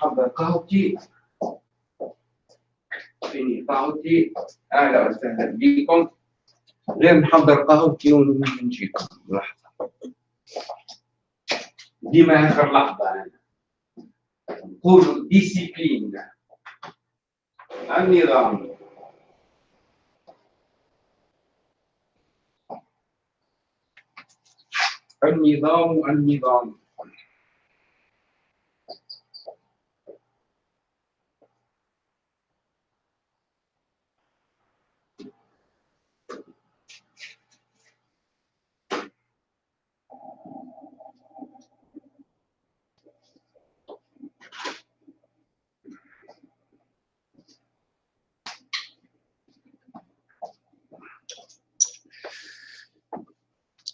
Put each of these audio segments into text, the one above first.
محضر قهوتي فيني قهوتي أهلا وسهلا بكم غير نحضر قهوتي ونجيكم لحظة. ديما آخر لحظة أنا. نقول ديسيبلين النظام. النظام النظام.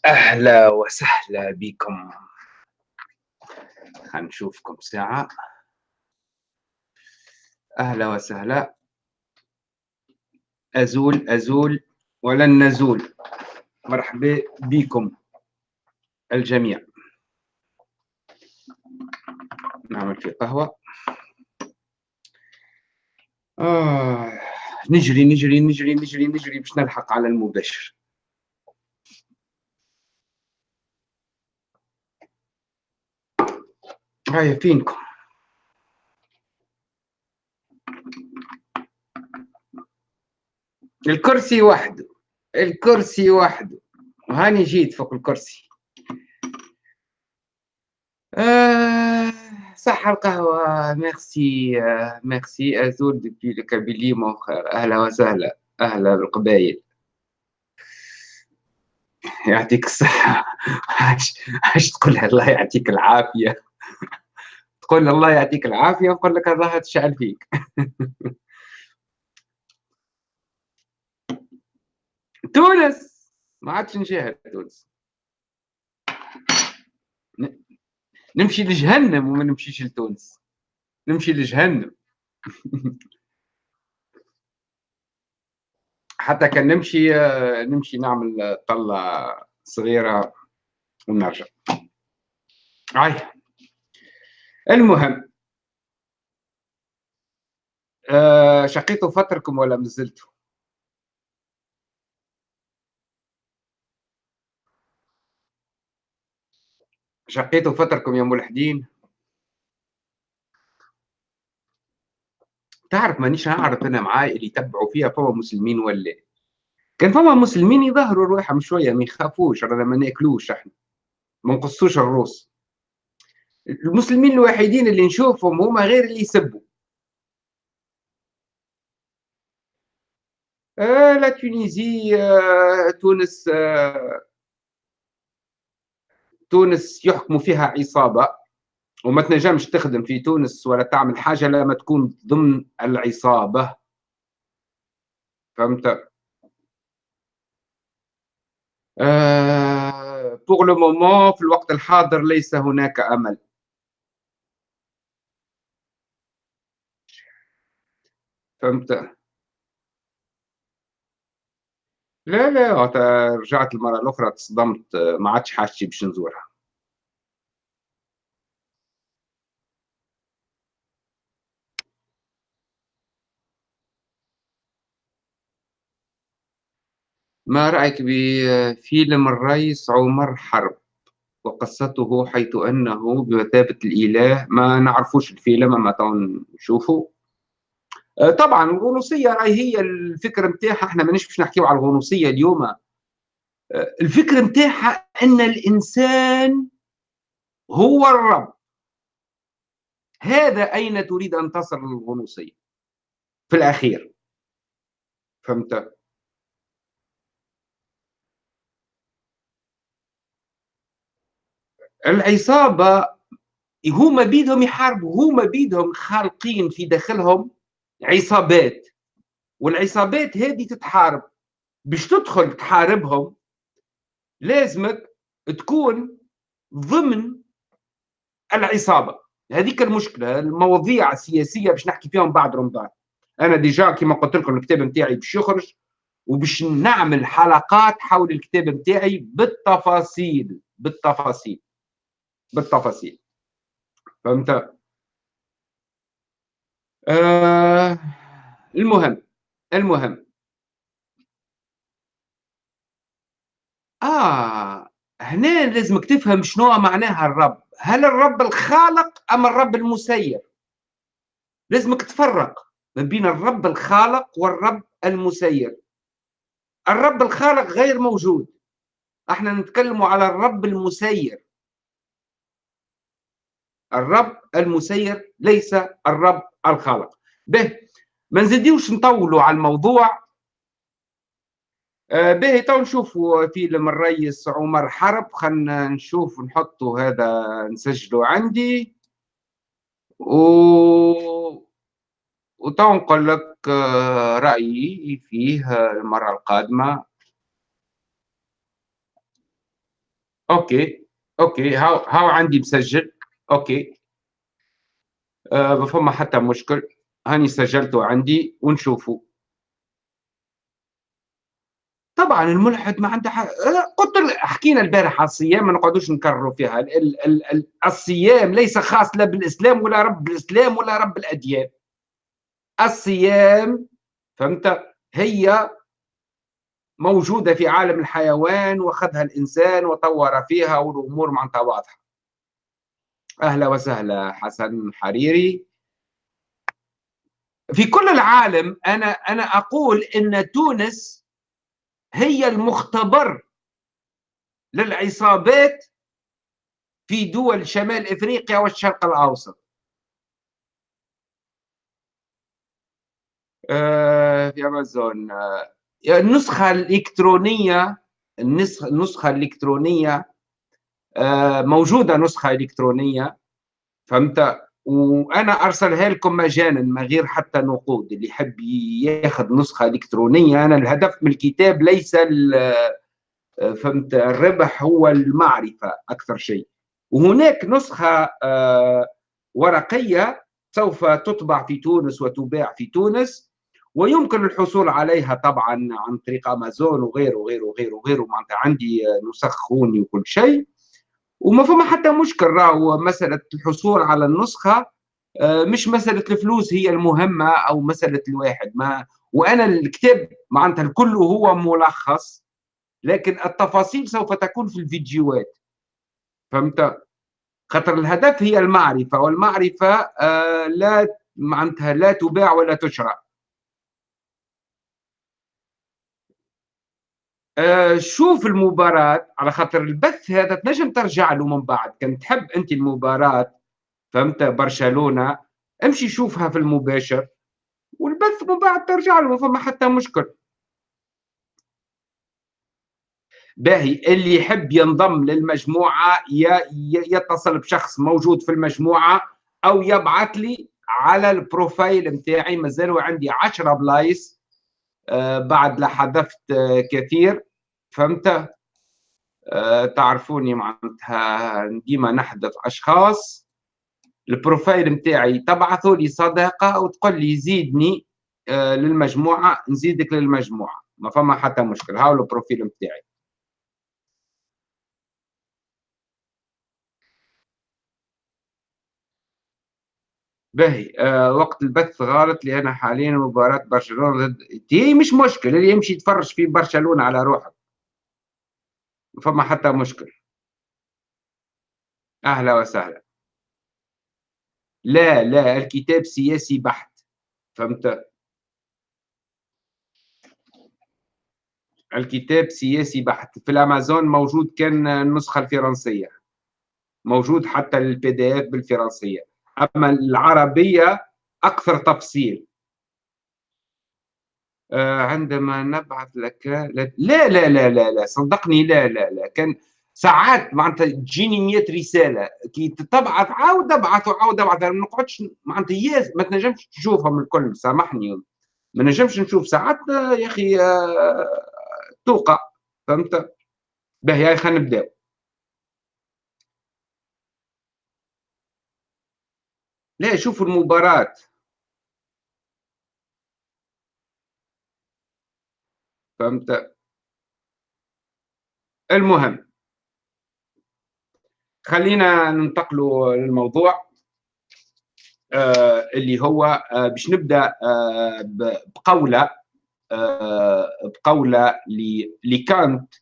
أهلا وسهلا بكم. هنشوفكم ساعة. أهلا وسهلا. أزول أزول ولن نزول. مرحبا بكم الجميع. نعمل في قهوة. آه نجري نجري نجري نجري نجري باش نلحق على المباشر. هاي فينكم؟ الكرسي وحده الكرسي وحده. وهاني جيت فوق الكرسي. آه صح القهوة. ميرسي آه ميرسي. أزول دبي الكابيلي مؤخر أهلا وسهلا. أهلا بالقبايل يعطيك الصحة. عاش تقول الله يعطيك العافية. تقول الله يعطيك العافية نقول لك الله تشعل فيك. تونس! ما عادش نشاهد تونس. نمشي لجهنم وما نمشيش لتونس. نمشي لجهنم. حتى كان نمشي نمشي نعمل طلة صغيرة ونرجع. هاي المهم آه شقيتوا فتركم ولا مازلتوا شقيتوا فتركم يا ملحدين تعرف مانيش نعرف أنا معاي اللي يتبعوا فيها فما مسلمين ولا؟ كان فما مسلمين يظهروا روحهم شوية ما يخافوش رانا ما ناكلوش إحنا ما نقصوش الروس. المسلمين الوحيدين اللي نشوفهم هما غير اللي يسبوا. آه لا تونيزي آه تونس آه تونس يحكموا فيها عصابة وما تنجمش تخدم في تونس ولا تعمل حاجة لما تكون ضمن العصابة. فهمت؟ آه pour le moment في الوقت الحاضر ليس هناك أمل. فهمت؟ لا لا رجعت المرة الأخرى تصدمت ما عادش حاجتي باش نزورها. ما رأيك بفيلم الرئيس عمر حرب وقصته حيث أنه بمثابة الإله؟ ما نعرفوش الفيلم ما نشوفه. آه، طبعا الغنوصية راهي هي الفكرة نتاعها إحنا مانيش باش نحكيو على الغنوصية اليوم. آه، الفكرة نتاعها إن الإنسان هو الرب. هذا أين تريد أن تصل الغنوصية؟ في الأخير. فهمت؟ العصابة هما بيدهم يحاربوا هما بيدهم خالقين في داخلهم. عصابات. والعصابات هذه تتحارب. باش تدخل تحاربهم لازمك تكون ضمن العصابة. هذيك المشكلة المواضيع السياسية باش نحكي فيهم بعد رمضان. أنا ديجا كما قلت لكم الكتاب نتاعي باش يخرج وباش نعمل حلقات حول الكتاب نتاعي بالتفاصيل. بالتفاصيل. بالتفاصيل. فهمت؟ آه المهم المهم. آه هنا لازمك تفهم شنو معناها الرب. هل الرب الخالق أم الرب المسير؟ لازمك تفرق ما بين الرب الخالق والرب المسير. الرب الخالق غير موجود. إحنا نتكلم على الرب المسير. الرب المسير ليس الرب الخالق. به ما نزيدوش نطولوا على الموضوع. آه، به تو نشوفوا فيلم الرئيس عمر حرب. خلنا نشوف نحطوا هذا نسجله عندي. و وتو نقول لك آه، رأيي فيه المرة القادمة. أوكي أوكي هاو هاو عندي مسجل. أوكي. آه ما فما حتى مشكل. هاني سجلته عندي ونشوفه طبعا الملحد ما عنده حق. قلت حكينا البارح على الصيام ما نقعدوش نكرروا فيها. ال ال ال الصيام ليس خاص لا بالإسلام ولا رب الإسلام ولا رب الأديان. الصيام فهمت؟ هي موجودة في عالم الحيوان واخذها الإنسان وطور فيها والأمور معناتها واضحة. أهلا وسهلا حسن حريري. في كل العالم أنا أنا أقول إن تونس هي المختبر للعصابات في دول شمال إفريقيا والشرق الأوسط. آه، في أمازون. آه، النسخة الإلكترونية النسخة الإلكترونية موجودة نسخة إلكترونية فهمت؟ وأنا أرسلها لكم مجانا من غير حتى نقود. اللي يحب ياخذ نسخة إلكترونية أنا الهدف من الكتاب ليس فهمت؟ الربح هو المعرفة أكثر شيء. وهناك نسخة آه، ورقية سوف تطبع في تونس وتباع في تونس ويمكن الحصول عليها طبعا عن طريق أمازون وغيره وغيره وغيره وغيره. معناتها عندي نسخ خوني وكل شيء. وما فما حتى مشكل راهو مسألة الحصول على النسخة آه، مش مسألة الفلوس هي المهمة أو مسألة الواحد. ما وأنا الكتاب معناتها الكل هو ملخص لكن التفاصيل سوف تكون في الفيديوهات. فهمت؟ خاطر الهدف هي المعرفة والمعرفة آه، لا معناتها لا تباع ولا تشرى آه، شوف المباراة على خاطر البث هذا تنجم ترجع له من بعد. كان تحب أنت المباراة فهمت؟ برشلونة. امشي شوفها في المباشر والبث من بعد ترجع له ما فما حتى مشكل. باهي اللي يحب ينضم للمجموعة يتصل بشخص موجود في المجموعة أو يبعث لي على البروفايل متاعي. مازالوا عندي 10 بلايص. آه، بعد لا آه، كثير. فهمت؟ آه، تعرفوني معناتها ديما نحذف أشخاص. البروفايل نتاعي تبعثوا لي صداقة وتقول لي زيدني للمجموعة نزيدك للمجموعة. ما فما حتى مشكل. هاو البروفيل نتاعي باهي. آه وقت البث غلط لأن حاليا مباراة برشلونة ضد هي مش مشكل اللي يمشي يتفرج في برشلونة على روحه. فما حتى مشكل أهلا وسهلا. لا لا الكتاب سياسي بحت. فهمت؟ الكتاب سياسي بحت. في الأمازون موجود كان النسخة الفرنسية. موجود حتى ال PDF بالفرنسية. أما العربية أكثر تفصيل. آه، عندما نبعث لك لا لا لا لا لا صدقني لا لا لا كان ساعات معناتها تجيني 100 رسالة. كي تبعث عاود ابعث وعاود ابعث. ما نقعدش معناتها ياس ما تنجمش تشوفهم الكل سامحني. ما نجمش نشوف ساعات يا أخي آه، توقع فهمت؟ باهي خلينا نبداو. لا شوفوا المباراة. فهمت؟ المهم خلينا ننتقلوا للموضوع آه اللي هو باش نبدأ بقولة بقولة لكانت.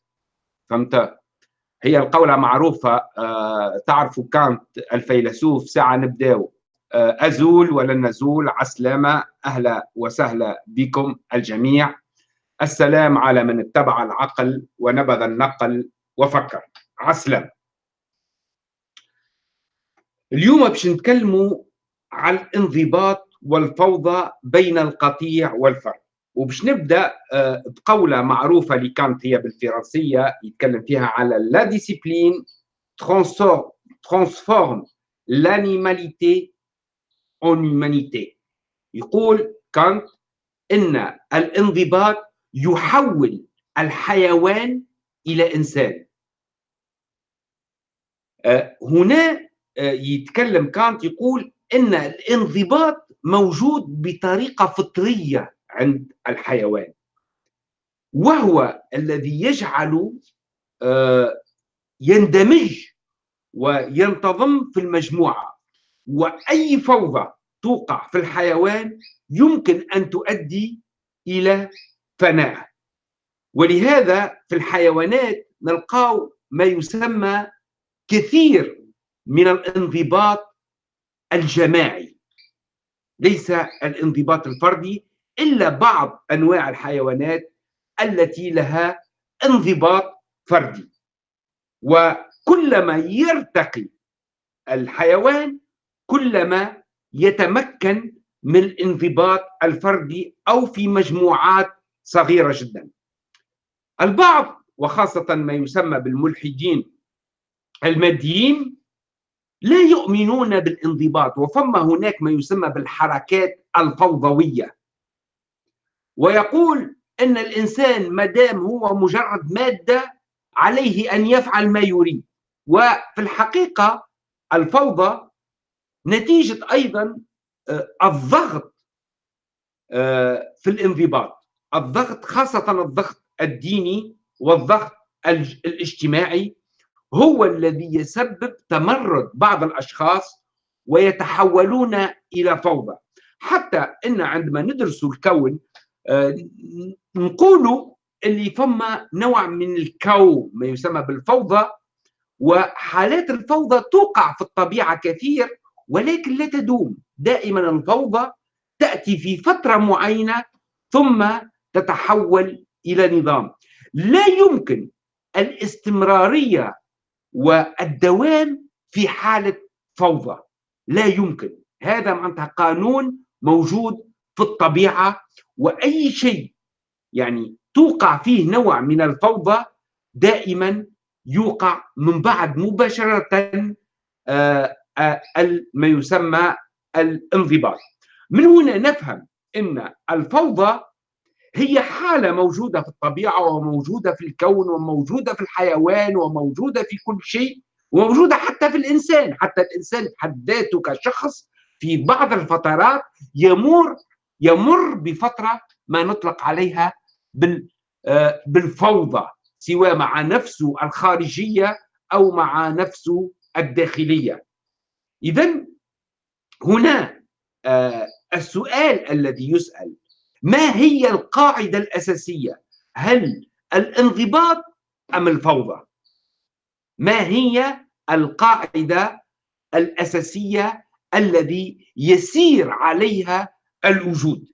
فهمت؟ هي القولة معروفة تعرفوا كانت الفيلسوف ساعة نبداو. أزول ولن نزول عسلامة أهلا وسهلا بكم الجميع. السلام على من اتبع العقل ونبذ النقل وفكر. عسلامة. اليوم باش نتكلموا على الانضباط والفوضى بين القطيع والفرد. وباش نبدأ آه، بقولة معروفة لكانت هي بالفرنسية يتكلم فيها على la discipline transforme l'animalité en humanité يقول كانت إن الانضباط يحول الحيوان إلى إنسان. آه، هنا آه، يتكلم كانت يقول إن الانضباط موجود بطريقة فطرية عند الحيوان. وهو الذي يجعل آه، يندمج وينتظم في المجموعة. وأي فوضى توقع في الحيوان يمكن أن تؤدي إلى فناء. ولهذا في الحيوانات نلقاو ما يسمى كثير من الانضباط الجماعي. ليس الانضباط الفردي إلا بعض أنواع الحيوانات التي لها انضباط فردي. وكلما يرتقي الحيوان كلما يتمكن من الانضباط الفردي أو في مجموعات صغيرة جدا. البعض وخاصة ما يسمى بالملحدين الماديين لا يؤمنون بالانضباط وفما هناك ما يسمى بالحركات الفوضوية ويقول إن الإنسان ما دام هو مجرد مادة عليه أن يفعل ما يريد وفي الحقيقة الفوضى نتيجة أيضا آه، الضغط آه، في الانضباط. الضغط خاصة الضغط الديني والضغط الاجتماعي هو الذي يسبب تمرد بعض الأشخاص ويتحولون إلى فوضى. حتى إن عندما ندرس الكون آه، نقولوا اللي فما نوع من الكو ما يسمى بالفوضى وحالات الفوضى توقع في الطبيعة كثير ولكن لا تدوم. دائما الفوضى تأتي في فترة معينة ثم تتحول إلى نظام. لا يمكن الاستمرارية والدوام في حالة فوضى. لا يمكن. هذا معناتها قانون موجود في الطبيعة وأي شيء يعني توقع فيه نوع من الفوضى دائما يوقع من بعد مباشرة آه، ما يسمى الانضباط. من هنا نفهم إن الفوضى هي حالة موجودة في الطبيعة وموجودة في الكون وموجودة في الحيوان وموجودة في كل شيء وموجودة حتى في الإنسان. حتى الإنسان حد ذاته كشخص في بعض الفترات يمر يمر بفترة ما نطلق عليها آه، بالفوضى سواء مع نفسه الخارجية أو مع نفسه الداخلية. إذا هنا آه، السؤال الذي يسأل ما هي القاعدة الأساسية؟ هل الانضباط أم الفوضى؟ ما هي القاعدة الأساسية الذي يسير عليها الوجود؟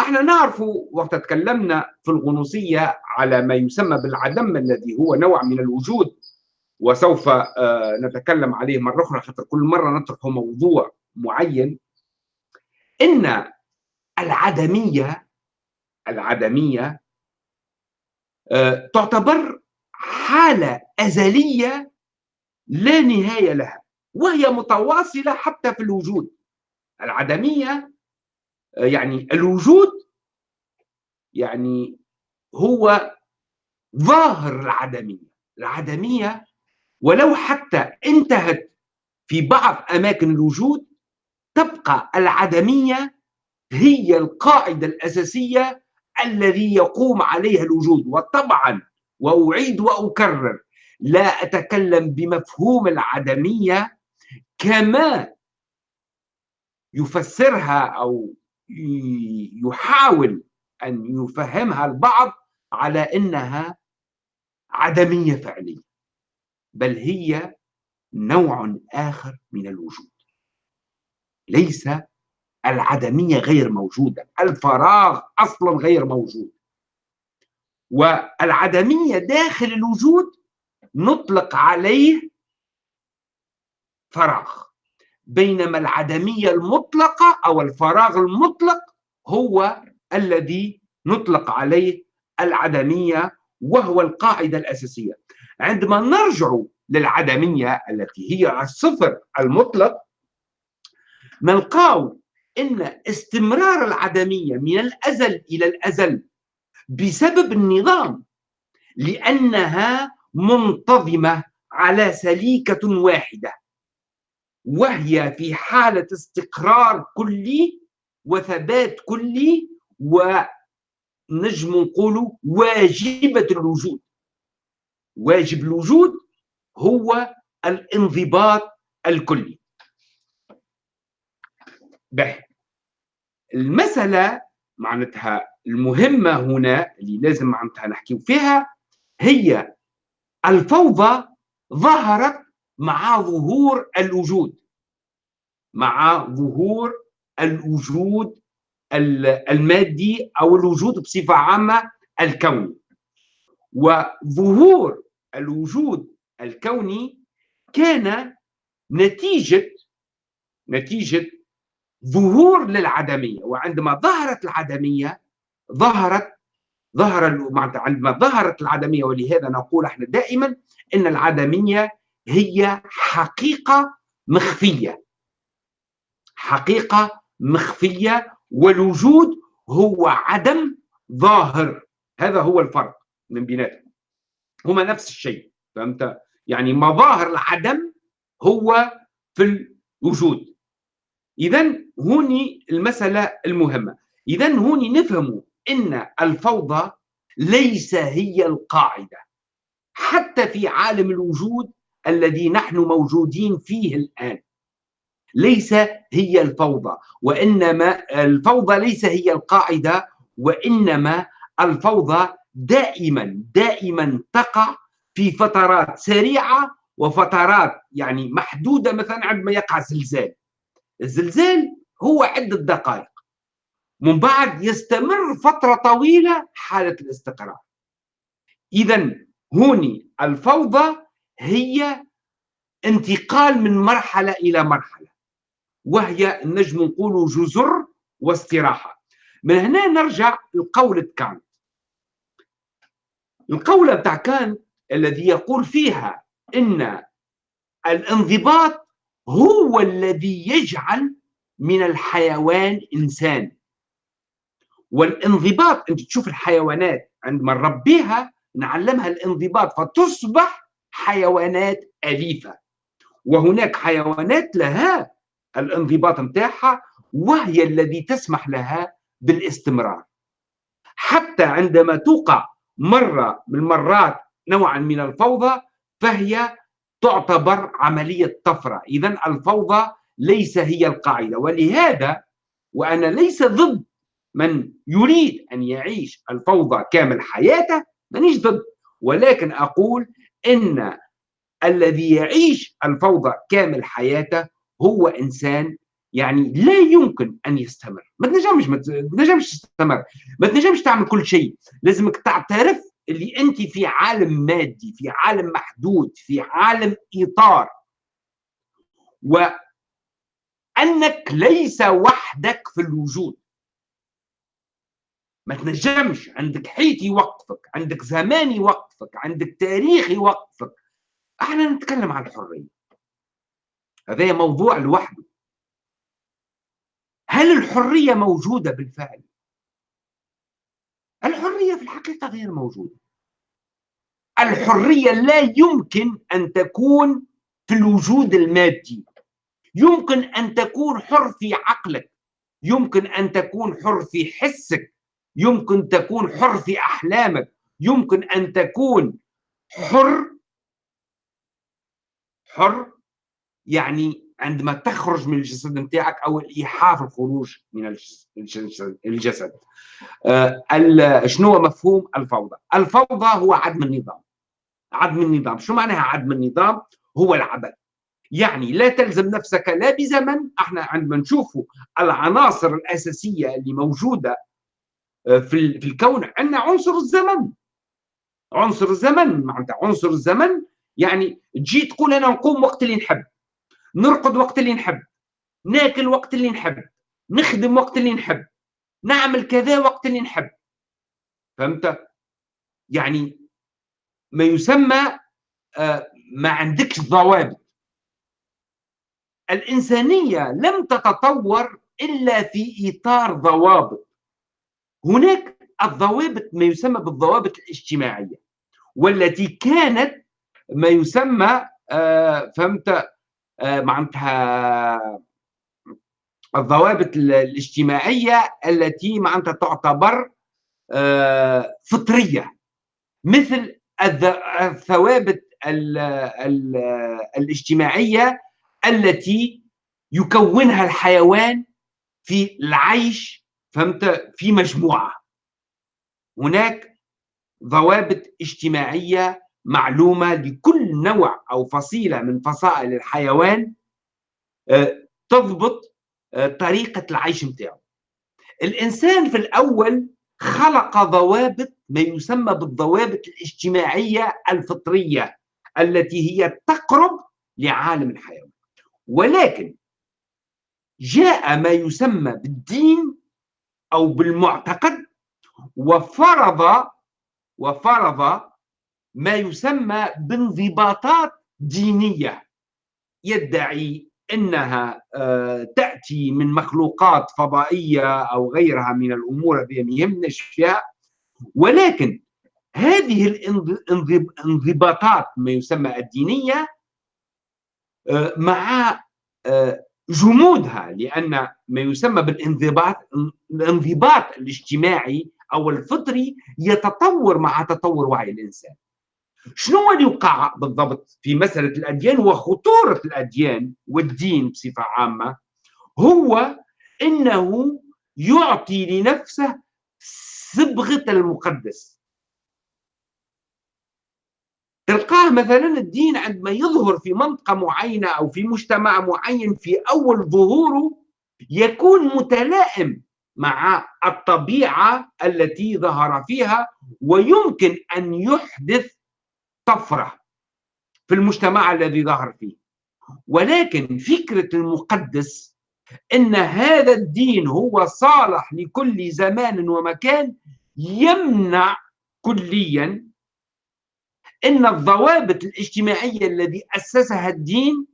إحنا نعرف وقت تكلمنا في الغنوصية على ما يسمى بالعدم الذي هو نوع من الوجود وسوف آه، نتكلم عليه مرة أخرى حتى كل مرة نطرح موضوع معين. إن العدمية العدمية آه، تعتبر حالة أزلية لا نهاية لها وهي متواصلة حتى في الوجود. العدمية آه، يعني الوجود يعني هو ظاهر العدمية. العدمية ولو حتى انتهت في بعض أماكن الوجود تبقى العدمية هي القاعدة الأساسية الذي يقوم عليها الوجود. وطبعا وأعيد وأكرر لا أتكلم بمفهوم العدمية كما يفسرها أو يحاول أن يفهمها البعض على أنها عدمية فعلية. بل هي نوع آخر من الوجود. ليس العدمية غير موجودة الفراغ أصلا غير موجود. والعدمية داخل الوجود نطلق عليه فراغ بينما العدمية المطلقة أو الفراغ المطلق هو الذي نطلق عليه العدمية وهو القاعدة الأساسية. عندما نرجع للعدمية التي هي الصفر المطلق نلقاو إن استمرار العدمية من الأزل إلى الأزل بسبب النظام لأنها منتظمة على سليكة واحدة وهي في حالة استقرار كلي وثبات كلي ونجم نقول واجبة الوجود. واجب الوجود هو الانضباط الكلي. به المسألة معناتها المهمة هنا اللي لازم معناتها نحكي فيها هي الفوضى ظهرت مع ظهور الوجود مع ظهور الوجود المادي أو الوجود بصفة عامة الكوني. وظهور الوجود الكوني كان نتيجة نتيجة ظهور للعدمية. وعندما ظهرت العدمية ظهرت ظهر عندما ظهرت العدمية ولهذا نقول إحنا دائما إن العدمية هي حقيقة مخفية. حقيقة مخفية والوجود هو عدم ظاهر. هذا هو الفرق من بيناتهم هما نفس الشيء فهمت؟ يعني مظاهر العدم هو في الوجود. اذا هوني المسألة المهمة. اذا هوني نفهم إن الفوضى ليس هي القاعدة. حتى في عالم الوجود الذي نحن موجودين فيه الآن. ليس هي الفوضى وإنما الفوضى ليس هي القاعدة وإنما الفوضى دائما دائما تقع في فترات سريعة وفترات يعني محدودة مثلا عندما يقع زلزال. الزلزال هو عدة دقائق. من بعد يستمر فترة طويلة حالة الاستقرار. إذا هوني الفوضى هي انتقال من مرحلة إلى مرحلة وهي نجم نقول جزر واستراحة. من هنا نرجع لقولة كانت القولة بتاع كانت الذي يقول فيها إن الانضباط هو الذي يجعل من الحيوان إنسان. والانضباط أنت تشوف الحيوانات عندما نربيها نعلمها الانضباط فتصبح حيوانات أليفة. وهناك حيوانات لها الانضباط نتاعها وهي الذي تسمح لها بالاستمرار. حتى عندما توقع مرة من المرات نوعا من الفوضى فهي تعتبر عملية طفرة. إذا الفوضى ليس هي القاعدة. ولهذا وأنا ليس ضد من يريد أن يعيش الفوضى كامل حياته مانيش ضد. ولكن أقول إن الذي يعيش الفوضى كامل حياته هو إنسان يعني لا يمكن أن يستمر. ما تنجمش ما تنجمش تستمر. ما تنجمش تعمل كل شيء. لازمك تعترف اللي أنت في عالم مادي في عالم محدود في عالم إطار. وأنك ليس وحدك في الوجود. ما تنجمش. عندك حيط يوقفك عندك زمان يوقفك عندك تاريخ يوقفك. أحنا نتكلم عن الحرية. هذا موضوع لوحده. هل الحرية موجودة بالفعل؟ الحرية في الحقيقة غير موجودة. الحرية لا يمكن أن تكون في الوجود المادي. يمكن أن تكون حر في عقلك. يمكن أن تكون حر في حسك. يمكن تكون حر في أحلامك. يمكن أن تكون حر. حر يعني عندما تخرج من الجسد نتاعك أو الإيحاء الخروج من الجسد آه شنو هو مفهوم الفوضى؟ الفوضى هو عدم النظام. عدم النظام. شو معناها عدم النظام؟ هو العبث يعني لا تلزم نفسك لا بزمن. إحنا عندما نشوف العناصر الأساسية اللي موجودة آه، في في الكون عندنا عنصر الزمن. عنصر الزمن معناتها عنصر الزمن. يعني تجي تقول أنا نقوم وقت اللي نحب. نرقد وقت اللي نحب ناكل وقت اللي نحب نخدم وقت اللي نحب نعمل كذا وقت اللي نحب. فهمت؟ يعني ما يسمى آه، ما عندكش ضوابط. الإنسانية لم تتطور إلا في إطار ضوابط. هناك الضوابط ما يسمى بالضوابط الاجتماعية والتي كانت ما يسمى آه، فهمت؟ معناتها الضوابط الاجتماعية التي معناتها تعتبر آه، فطرية. مثل الثوابت الاجتماعية التي يكونها الحيوان في العيش فهمت؟ في مجموعة. هناك ضوابط اجتماعية معلومة لكل نوع أو فصيلة من فصائل الحيوان آه، تضبط آه، طريقة العيش متاعه. الإنسان في الأول خلق ضوابط ما يسمى بالضوابط الاجتماعية الفطرية التي هي تقرب لعالم الحيوان. ولكن جاء ما يسمى بالدين أو بالمعتقد وفرض وفرض ما يسمى بانضباطات دينية. يدعي إنها آه، تأتي من مخلوقات فضائية أو غيرها من الأمور التي ما ولكن هذه الانضباطات ما يسمى الدينية آه، مع آه، جمودها لأن ما يسمى بالانضباط الانضباط الاجتماعي أو الفطري يتطور مع تطور وعي الإنسان. شنو اللي وقع بالضبط في مسألة الأديان وخطورة الأديان والدين بصفة عامة؟ هو أنه يعطي لنفسه صبغة المقدس. تلقاه مثلا الدين عندما يظهر في منطقة معينة أو في مجتمع معين في أول ظهوره يكون متلائم مع الطبيعة التي ظهر فيها ويمكن أن يحدث طفرة في المجتمع الذي ظهر فيه. ولكن فكرة المقدس أن هذا الدين هو صالح لكل زمان ومكان يمنع كليا أن الضوابط الاجتماعية الذي أسسها الدين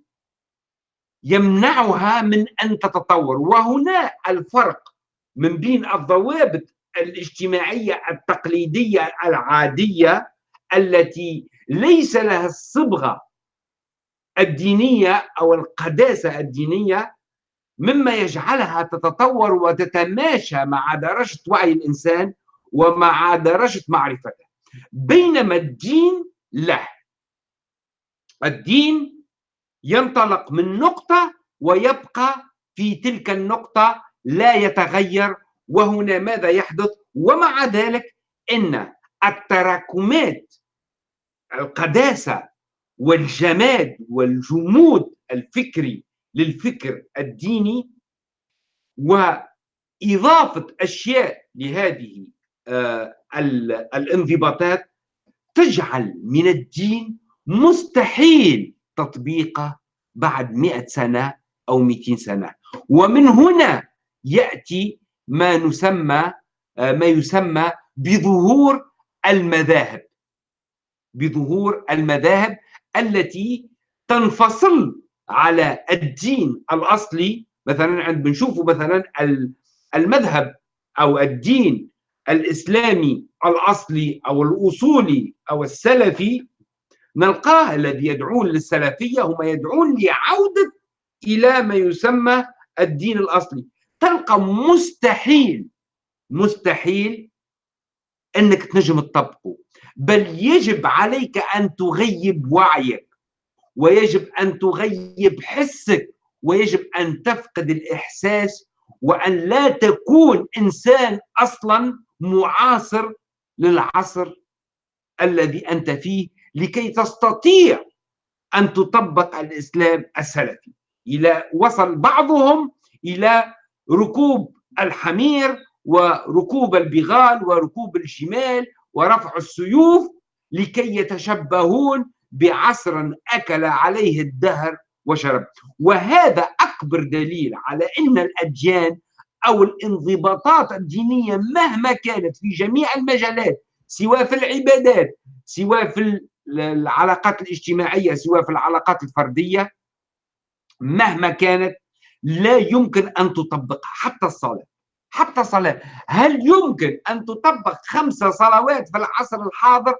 يمنعها من أن تتطور. وهنا الفرق من بين الضوابط الاجتماعية التقليدية العادية التي ليس لها الصبغة الدينية أو القداسة الدينية مما يجعلها تتطور وتتماشى مع درجة وعي الإنسان ومع درجة معرفته. بينما الدين لا. الدين ينطلق من نقطة ويبقى في تلك النقطة لا يتغير وهنا ماذا يحدث؟ ومع ذلك إن التراكمات القداسة والجماد والجمود الفكري للفكر الديني وإضافة أشياء لهذه آه، الانضباطات تجعل من الدين مستحيل تطبيقه بعد مئة سنة أو 200 سنة. ومن هنا يأتي ما نسمى آه، ما يسمى بظهور المذاهب. بظهور المذاهب التي تنفصل على الدين الأصلي. مثلا عند بنشوفوا مثلا المذهب أو الدين الإسلامي الأصلي أو الأصولي أو السلفي نلقاه الذي يدعون للسلفية هم يدعون لعودة إلى ما يسمى الدين الأصلي. تلقى مستحيل مستحيل أنك تنجم تطبقه. بل يجب عليك أن تغيب وعيك ويجب أن تغيب حسك ويجب أن تفقد الإحساس وأن لا تكون إنسان أصلا معاصر للعصر الذي أنت فيه لكي تستطيع أن تطبق الإسلام السلفي. إلى وصل بعضهم إلى ركوب الحمير وركوب البغال وركوب الجمال ورفع السيوف لكي يتشبهون بعصر أكل عليه الدهر وشرب. وهذا أكبر دليل على أن الأديان أو الانضباطات الدينية مهما كانت في جميع المجالات سواء في العبادات سواء في العلاقات الاجتماعية سواء في العلاقات الفردية مهما كانت لا يمكن أن تطبقها. حتى الصلاة. حتى الصلاة هل يمكن أن تطبق خمس صلوات في العصر الحاضر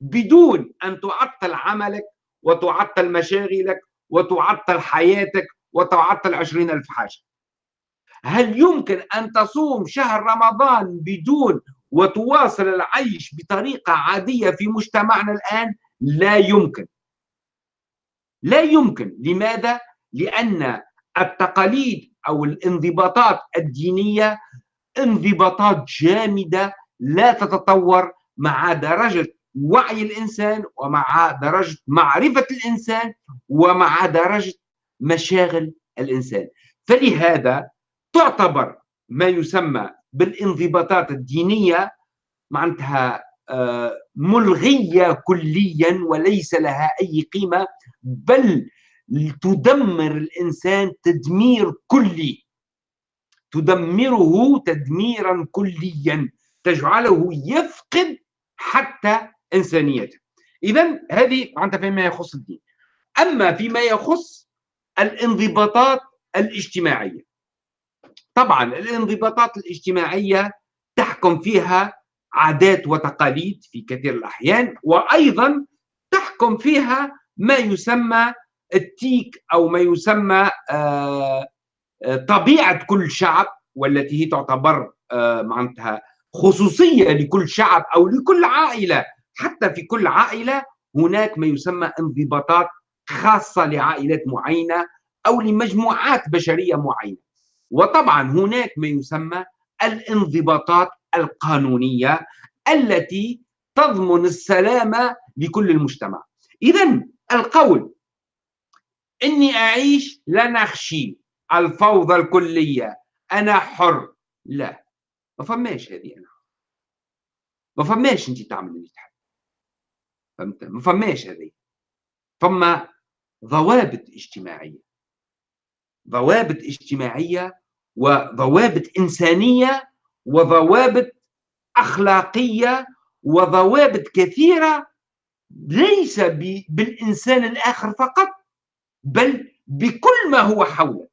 بدون أن تعطل عملك وتعطل مشاغلك وتعطل حياتك وتعطل عشرين ألف حاجة؟ هل يمكن أن تصوم شهر رمضان بدون وتواصل العيش بطريقة عادية في مجتمعنا الآن؟ لا يمكن. لا يمكن. لماذا؟ لأن التقاليد أو الانضباطات الدينية انضباطات جامدة لا تتطور مع درجة وعي الإنسان ومع درجة معرفة الإنسان ومع درجة مشاغل الإنسان. فلهذا تعتبر ما يسمى بالانضباطات الدينية معناتها آه، ملغية كليا وليس لها أي قيمة بل تدمر الإنسان تدمير كلي. تدمره تدميرا كليا. تجعله يفقد حتى إنسانيته. إذا هذه معناتها فيما يخص الدين. أما فيما يخص الانضباطات الاجتماعية. طبعا الانضباطات الاجتماعية تحكم فيها عادات وتقاليد في كثير الأحيان وأيضا تحكم فيها ما يسمى التيك أو ما يسمى آه، آه، طبيعة كل شعب والتي هي تعتبر آه، معناتها خصوصية لكل شعب أو لكل عائلة. حتى في كل عائلة هناك ما يسمى انضباطات خاصة لعائلات معينة أو لمجموعات بشرية معينة. وطبعا هناك ما يسمى الانضباطات القانونية التي تضمن السلامة لكل المجتمع. إذا القول إني أعيش لا نخشي الفوضى الكلية. أنا حر. لا. ما فماش هذه أنا. ما فماش أنت تعمل اللي تحب. فهمت؟ ما فماش هذه. فما ضوابط اجتماعية. ضوابط اجتماعية وضوابط إنسانية وضوابط أخلاقية وضوابط كثيرة ليس بالإنسان الآخر فقط بل بكل ما هو حولك.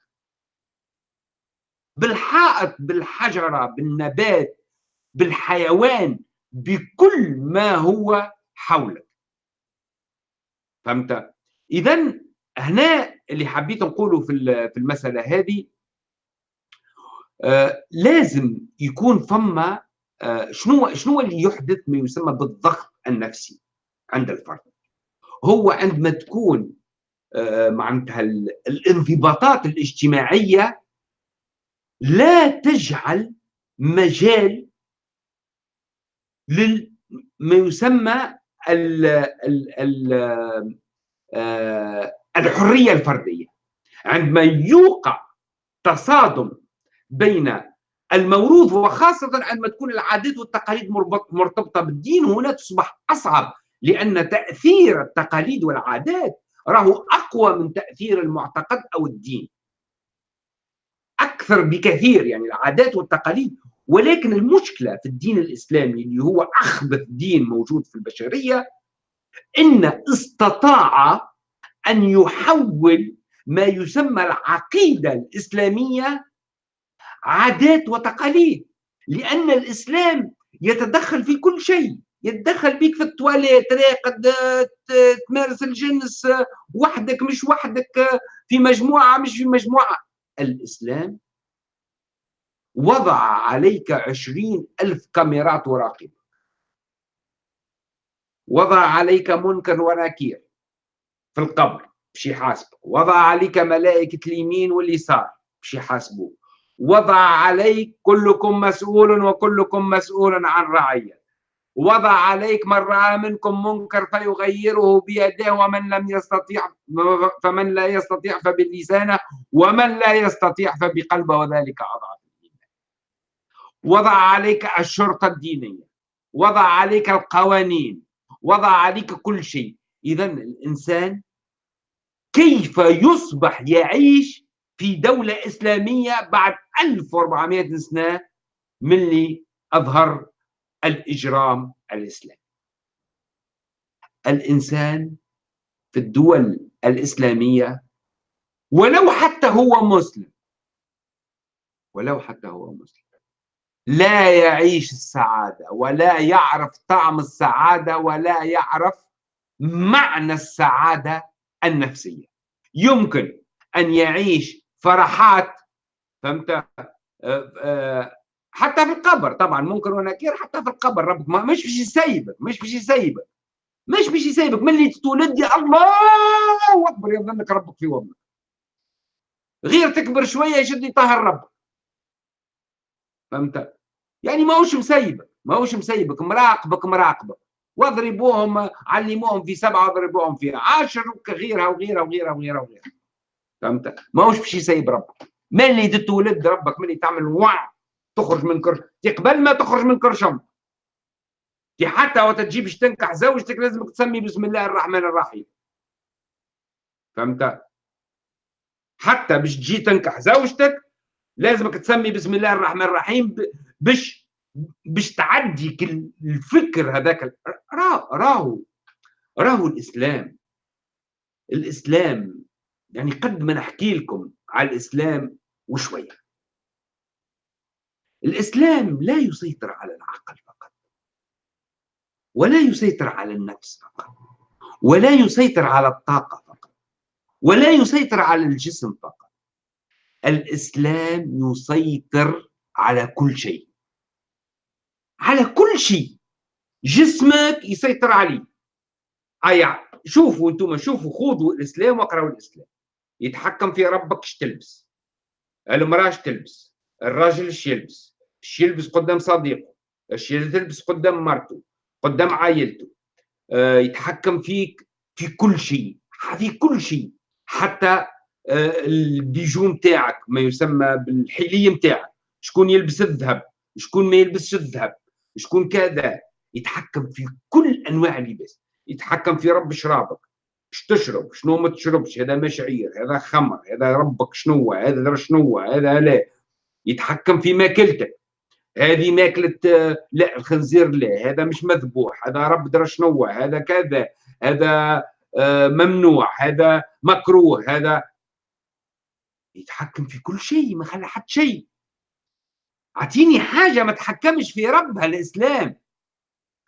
بالحائط بالحجرة بالنبات بالحيوان بكل ما هو حولك. فهمت؟ إذا هنا اللي حبيت نقوله في المسألة هذه آه لازم يكون فما آه شنو شنو اللي يحدث ما يسمى بالضغط النفسي عند الفرد؟ هو عندما تكون معناتها الانضباطات الاجتماعية لا تجعل مجال لما يسمى ال ال ال آه، الحرية الفردية. عندما يوقع تصادم بين الموروث وخاصة عندما تكون العادات والتقاليد مرتبطة بالدين هنا تصبح أصعب لأن تأثير التقاليد والعادات راهو أقوى من تأثير المعتقد أو الدين. أكثر بكثير يعني العادات والتقاليد ولكن المشكلة في الدين الإسلامي اللي هو أخبث دين موجود في البشرية إن استطاع أن يحول ما يسمى العقيدة الإسلامية عادات وتقاليد لأن الإسلام يتدخل في كل شيء. يتدخل بيك في التواليت راقد تمارس الجنس وحدك مش وحدك في مجموعة مش في مجموعة. الإسلام وضع عليك عشرين ألف كاميرات وراقبة. وضع عليك منكر ونكير في القبر باش يحاسبك. وضع عليك ملائكة اليمين واليسار باش يحاسبوك. وضع عليك كلكم مسؤول وكلكم مسؤول عن رعية. وضع عليك من رأى منكم منكر فيغيره بيده ومن لم يستطيع فمن لا يستطيع فبلسانه ومن لا يستطيع فبقلبه وذلك أضعف الإيمان وضع عليك الشرطة الدينية وضع عليك القوانين وضع عليك كل شيء. إذا الإنسان كيف يصبح يعيش في دولة إسلامية بعد 1400 سنة من اللي أظهر الإجرام الإسلامي. الإنسان في الدول الإسلامية ولو حتى هو مسلم ولو حتى هو مسلم لا يعيش السعادة ولا يعرف طعم السعادة ولا يعرف معنى السعادة النفسية. يمكن أن يعيش فرحات فهمت؟ آه، آه، حتى في القبر. طبعا منكر ونكير حتى في القبر. ربك ما مش باش يسيبك مش باش يسيبك مش باش يسيبك من اللي تولد يا الله! أكبر يظنك ربك في وضعك غير تكبر شوية يشد يطهر ربك. فهمت؟ يعني ماهوش مسيبك ماهوش مسيبك مراقبك مراقبك واضربوهم علموهم في سبعة واضربوهم في عشر وغيرها وغيرها وغيرها وغيرها وغيرها. فهمت؟ ماهوش باش يسيب ربك. من اللي تتولد ربك من اللي تعمل وع تخرج من كرش قبل ما تخرج من كرشم كي حتى وقت تجيبش تنكح زوجتك لازمك تسمي بسم الله الرحمن الرحيم. فهمت؟ حتى باش تجي تنكح زوجتك لازمك تسمي بسم الله الرحمن الرحيم باش باش تعدي الفكر هذاك راهو. راهو الإسلام. الإسلام يعني قد ما نحكي لكم على الإسلام وشوية. الإسلام لا يسيطر على العقل فقط ولا يسيطر على النفس فقط ولا يسيطر على الطاقة فقط ولا يسيطر على الجسم فقط. الإسلام يسيطر على كل شيء على كل شيء. جسمك يسيطر عليه. أي شوفوا أنتم شوفوا خذوا الإسلام واقرأوا الإسلام. يتحكم في ربك إيش تلبس؟ المرأة تلبس؟ الراجل إيش يلبس إيش يلبس قدام صديقه. إيش تلبس قدام مرته قدام عائلته. آه يتحكم فيك في كل شيء. في كل شيء. حتى آه البيجو نتاعك ما يسمى بالحليه نتاعك شكون يلبس الذهب؟ شكون ما يلبسش الذهب؟ شكون كذا؟ يتحكم في كل أنواع اللباس. يتحكم في رب شرابك. إيش تشرب؟ شنو ما تشربش؟ هذا مشعير هذا خمر هذا ربك شنو هذا شنو هذا لا. يتحكم في ماكلتك هذه ماكلة لا الخنزير لا هذا مش مذبوح هذا رب درا شنو هذا كذا هذا آه، ممنوع هذا مكروه هذا يتحكم في كل شيء ما خلى حد شيء. أعطيني حاجة ما تحكمش في ربها الاسلام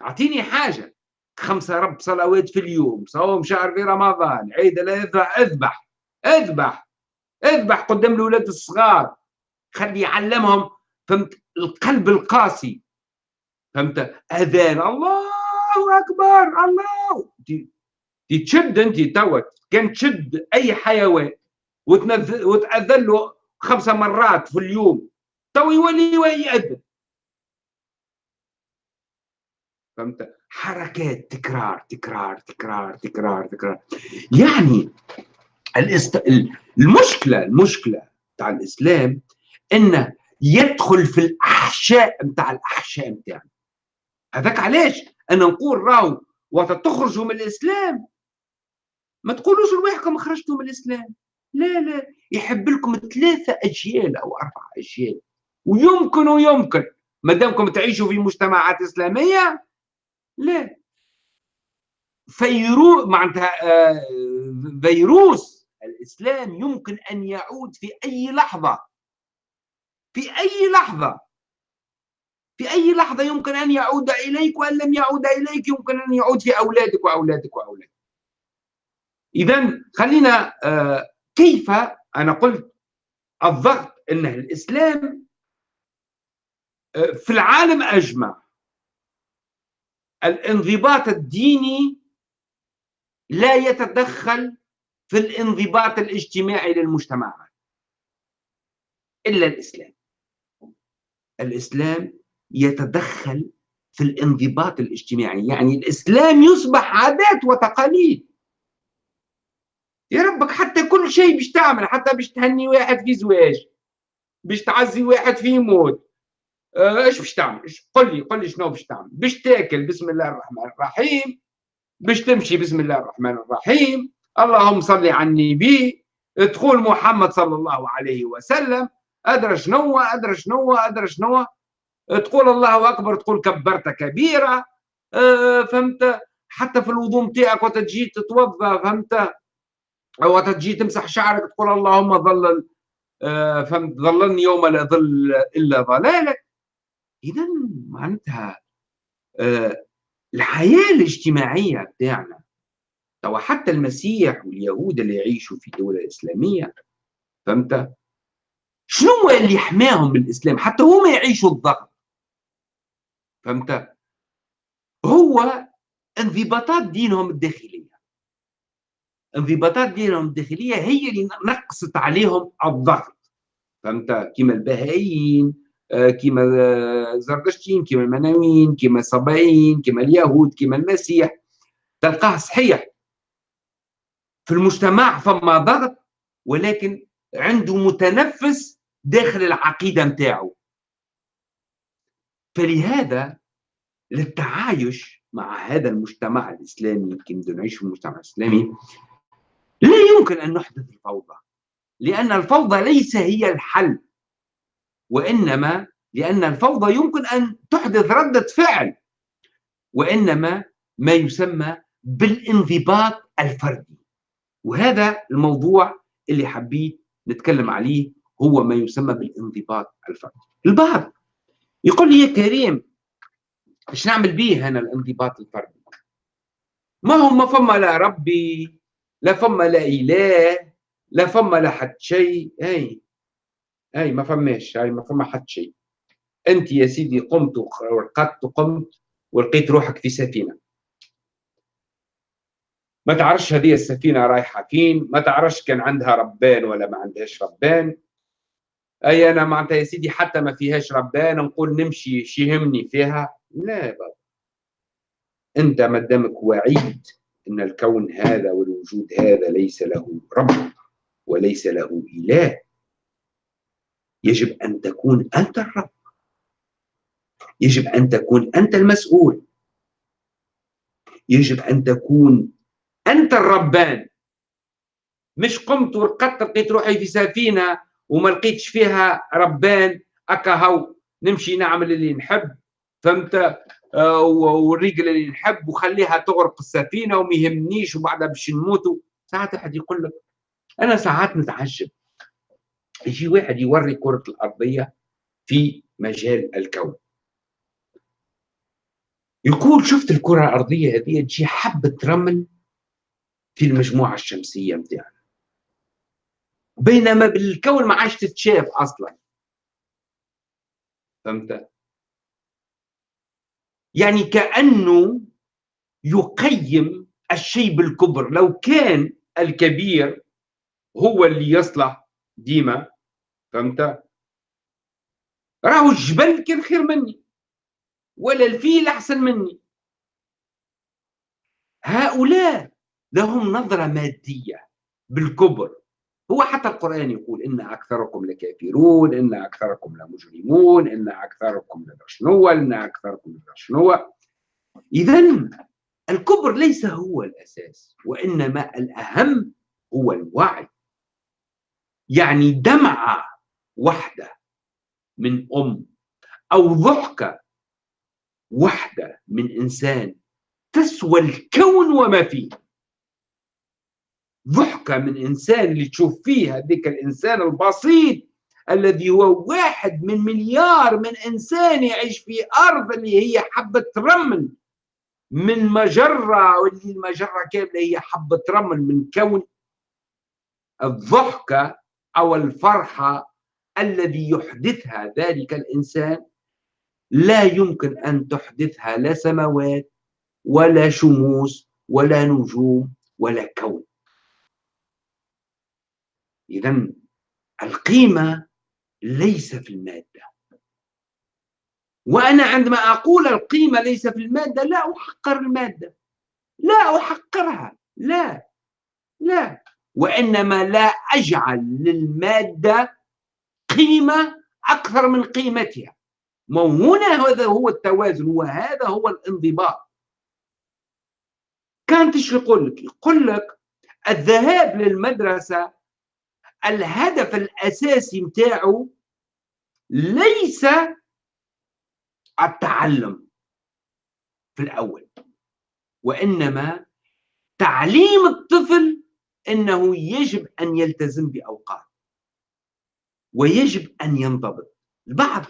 أعطيني حاجة. خمسة رب صلوات في اليوم صوم شهر في رمضان عيد الأضحى أذبح أذبح قدام الاولاد الصغار. خلي يعلمهم فهمت؟ القلب القاسي. فهمت؟ أذان. الله أكبر الله. تشد أنت توا كان تشد أي حيوان. وتأذن له خمسه مرات في اليوم. تو يولي يأذن فهمت؟ حركات تكرار تكرار تكرار تكرار تكرار. يعني. المشكلة المشكلة تاع الإسلام انه يدخل في الأحشاء نتاع الأحشاء نتاعنا هذاك علاش؟ أنا نقول راهو وقت تخرجوا من الإسلام. ما تقولوش لواحدكم خرجتوا من الإسلام. لا لا. يحب لكم ثلاثة أجيال أو أربع أجيال. ويمكن ويمكن. ما دامكم تعيشوا في مجتمعات إسلامية لا. فيرو معناتها آه، فيروس الإسلام يمكن أن يعود في أي لحظة. في أي لحظة في أي لحظة يمكن أن يعود إليك وأن لم يعود إليك يمكن أن يعود في أولادك وأولادك وأولادك. اذا خلينا آه، كيف أنا قلت الضغط أن الإسلام في العالم أجمع. الانضباط الديني لا يتدخل في الانضباط الاجتماعي للمجتمعات إلا الإسلام. الإسلام يتدخل في الانضباط الاجتماعي. يعني الإسلام يصبح عادات وتقاليد. يا ربك حتى كل شيء باش تعمل حتى باش تهني واحد في زواج باش تعزي واحد في موت آه، إيش باش تعمل؟ قل لي قل لي شنو باش تعمل. باش تاكل بسم الله الرحمن الرحيم. باش تمشي بسم الله الرحمن الرحيم. اللهم صل على النبي تقول محمد صلى الله عليه وسلم. أدرى شنو أدرى شنو أدرى شنو. تقول الله أكبر تقول كبرت كبيرة. أه فهمت؟ حتى في الوضوء نتاعك وقت تجي تتوضأ فهمت؟ وقت تجي تمسح شعرك تقول اللهم ظلل أه فهمت؟ ظللني يوم لا ظل إلا ظلالك اذا معناتها أه الحياة الاجتماعية بتاعنا توا حتى المسيح واليهود اللي يعيشوا في دولة إسلامية فهمت؟ شنو اللي حماهم بالإسلام حتى هما يعيشوا الضغط. فهمت؟ هو انضباطات دينهم الداخلية. انضباطات دينهم الداخلية هي اللي نقصت عليهم الضغط. فهمت؟ كما البهائيين آه، كما الزردشتين كما المناويين كما الصبايين كما اليهود كما المسيح. تلقاه صحيح. في المجتمع فما ضغط ولكن عنده متنفس داخل العقيدة متاعه فلهذا للتعايش مع هذا المجتمع الإسلامي كما نعيش في المجتمع الإسلامي لا يمكن أن نحدث الفوضى لأن الفوضى ليس هي الحل وإنما لأن الفوضى يمكن أن تحدث ردة فعل وإنما ما يسمى بالانضباط الفردي. وهذا الموضوع اللي حبيت نتكلم عليه هو ما يسمى بالانضباط الفردي البعض يقول لي يا كريم إيش نعمل به أنا الانضباط الفردي؟ ما هو ما فما لا ربي لا فما لا إله لا فما لا حد شيء. أي أي ما فماش هاي ما فما حد شيء. أنت يا سيدي قمت ورقدت قمت ولقيت روحك في سفينة. ما تعرفش هذه السفينة رايحة فين؟ ما تعرفش كان عندها ربان ولا ما عندهاش ربان. أي أنا معناتها يا سيدي حتى ما فيهاش ربان نقول نمشي شي يهمني فيها. لا بابا أنت ما دامك وعيد أن الكون هذا والوجود هذا ليس له رب وليس له إله يجب أن تكون أنت الرب. يجب أن تكون أنت المسؤول. يجب أن تكون أنت الربان. مش قمت ورقدت لقيت روحي في سفينة وما لقيتش فيها ربان أكا هو نمشي نعمل اللي نحب فهمت؟ آه والرجل اللي نحب وخليها تغرق السفينة وما يهمنيش وبعدها باش نموتوا ساعات واحد يقول لك أنا ساعات نتعجب. يجي واحد يوري كرة الأرضية في مجال الكون. يقول شفت الكرة الأرضية هذه؟ تجي حبة رمل في المجموعة الشمسية نتاعنا بينما بالكون ما عادش تتشاف أصلا. فهمت؟ يعني كأنه يقيم الشيء بالكبر. لو كان الكبير هو اللي يصلح ديما فهمت؟ راهو الجبل كان خير مني ولا الفيل أحسن مني. هؤلاء لهم نظرة مادية بالكبر. هو حتى القرآن يقول إن أكثركم لكافرون إن أكثركم لمجرمون إن أكثركم لشنو إن أكثركم لشنو إذا الكبر ليس هو الأساس وإنما الأهم هو الوعي. يعني دمعة واحدة من أم أو ضحكة واحدة من إنسان تسوى الكون وما فيه. ضحكة من إنسان اللي تشوف فيه هذيك الإنسان البسيط الذي هو واحد من مليار من إنسان يعيش في أرض اللي هي حبة رمل. من مجرة واللي المجرة كاملة هي حبة رمل من كون الضحكة أو الفرحة الذي يحدثها ذلك الإنسان. لا يمكن أن تحدثها لا سماوات ولا شموس ولا نجوم ولا كون. إذا القيمة ليس في المادة. وأنا عندما أقول القيمة ليس في المادة لا أحقر المادة. لا أحقرها. لا. لا. وإنما لا أجعل للمادة قيمة أكثر من قيمتها. هنا هذا هو التوازن وهذا هو الانضباط. كانت يقول لك؟ يقول لك الذهاب للمدرسة الهدف الأساسي متاعه ليس التعلم في الأول وإنما تعليم الطفل أنه يجب أن يلتزم بأوقات ويجب أن ينضبط. البعض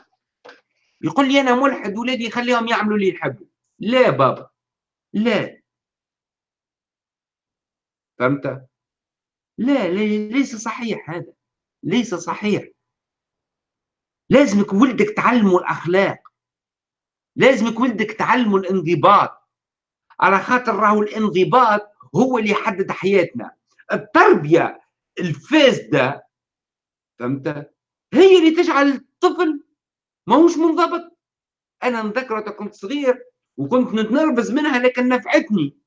يقول لي أنا ملحد ولادي خليهم يعملوا اللي يحبوا. لا بابا لا. فهمت؟ لا ليس صحيح هذا. ليس صحيح. لازمك ولدك تعلمه الأخلاق. لازمك ولدك تعلمه الانضباط. على خاطر راهو الانضباط هو اللي يحدد حياتنا. التربية الفاسدة فهمت؟ هي اللي تجعل الطفل ماهوش منضبط. أنا نذكر كنت صغير وكنت نتنرفز منها لكن نفعتني.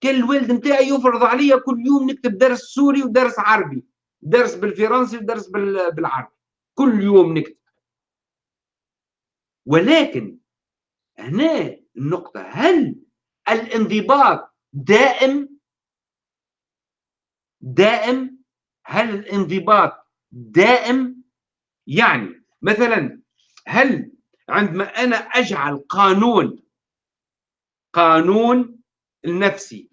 كان الوالد نتاعي يفرض عليا كل يوم نكتب درس سوري ودرس عربي. درس بالفرنسي ودرس بالعربي. كل يوم نكتب. ولكن هنا النقطة هل الانضباط دائم؟ دائم؟ هل الانضباط دائم؟ يعني مثلا هل عندما أنا أجعل قانون قانون النفسي.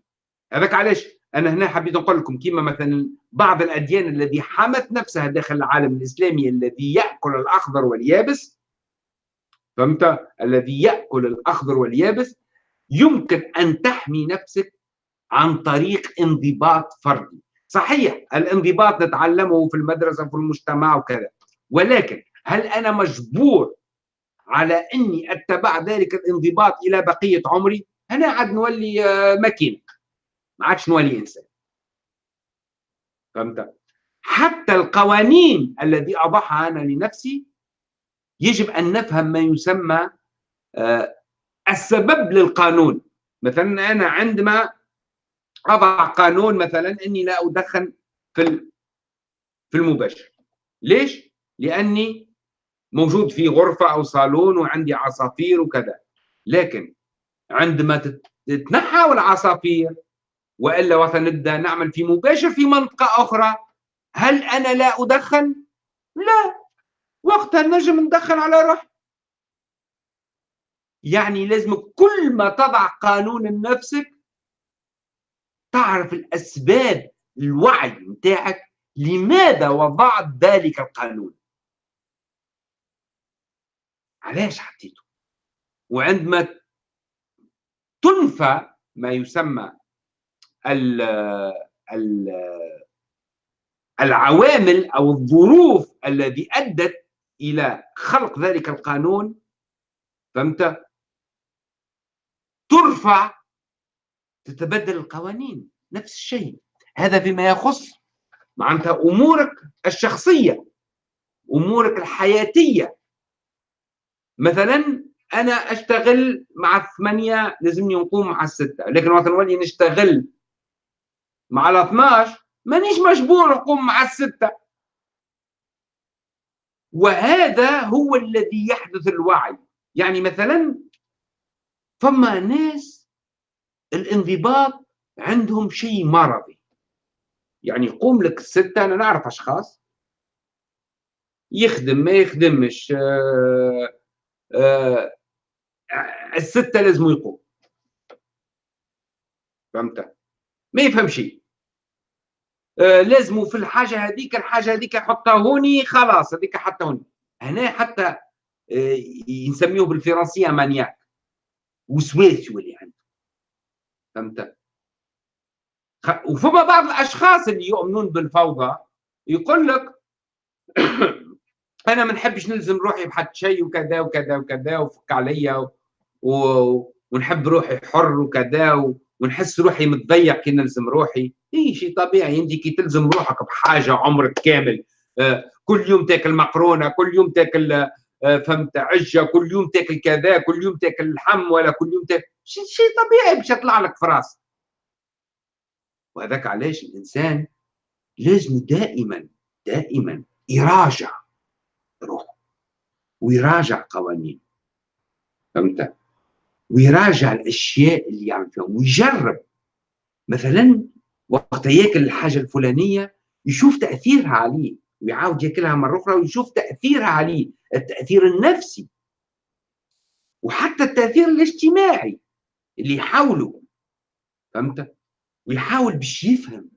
هذاك علاش؟ أنا هنا حبيت نقول لكم كيما مثلا بعض الأديان الذي حمت نفسها داخل العالم الإسلامي الذي يأكل الأخضر واليابس فهمت؟ الذي يأكل الأخضر واليابس يمكن أن تحمي نفسك عن طريق انضباط فردي. صحيح الانضباط نتعلمه في المدرسة في المجتمع وكذا. ولكن هل أنا مجبور على أني أتبع ذلك الانضباط إلى بقية عمري؟ هنا عاد نولي آه، ماكينة. ما عادش نولي إنسان. فهمت؟ حتى القوانين الذي أضعها أنا لنفسي يجب أن نفهم ما يسمى آه، السبب للقانون. مثلا أنا عندما أضع قانون مثلا أني لا أدخن في في المباشر. ليش؟ لأني موجود في غرفة أو صالون وعندي عصافير وكذا. لكن عندما تتنحى العصافير وإلا مثلا نبدا نعمل في مباشر في منطقة أخرى هل أنا لا أدخن؟ لا. وقتها نجم ندخن على روحي يعني لازم كل ما تضع قانون لنفسك تعرف الأسباب الوعي نتاعك لماذا وضعت ذلك القانون؟ علاش حطيته؟ وعندما تنفى ما يسمى ال ال العوامل أو الظروف الذي أدت إلى خلق ذلك القانون. فهمت؟ ترفع تتبدل القوانين نفس الشيء. هذا فيما يخص معناتها أمورك الشخصية أمورك الحياتية. مثلا أنا أشتغل مع الثمانية لازمني نقوم مع الستة لكن وقت نولي نشتغل مع ال 12 مانيش مجبور نقوم مع الستة. وهذا هو الذي يحدث الوعي. يعني مثلا فما ناس الانضباط عندهم شيء مرضي. يعني يقوم لك الستة أنا نعرف أشخاص. يخدم ما يخدمش آه آه الستة لازم يقوم. فهمت؟ ما يفهم شيء. آه لازم في الحاجة هذيك الحاجة هذيك يحطها هوني خلاص هذيك حتى هوني. هنا حتى آه يسميوه بالفرنسية مانياك وسواسي اللي عنده فهمت؟ وفما بعض الأشخاص اللي يؤمنون بالفوضى يقول لك أنا ما نحبش نلزم روحي بحد شيء وكذا وكذا وكذا وفك عليا. ونحب روحي حر وكذا و... ونحس روحي متضيق كي نلزم روحي. اي شيء طبيعي. انت كي تلزم روحك بحاجة عمرك كامل. آه كل يوم تاكل مقرونة كل يوم تاكل آه فهمت عجة كل يوم تاكل كذا كل يوم تاكل لحم ولا كل يوم تاكل. شيء شي طبيعي باش يطلع لك في راسك. وهذاك علاش الإنسان لازم دائما دائما يراجع روحه ويراجع قوانين فهمت؟ ويراجع الأشياء اللي يعمل فيها ويجرب. مثلا وقت ياكل الحاجة الفلانية يشوف تأثيرها عليه ويعاود ياكلها مرة أخرى ويشوف تأثيرها عليه التأثير النفسي. وحتى التأثير الاجتماعي اللي يحاوله فهمت؟ ويحاول باش يفهم.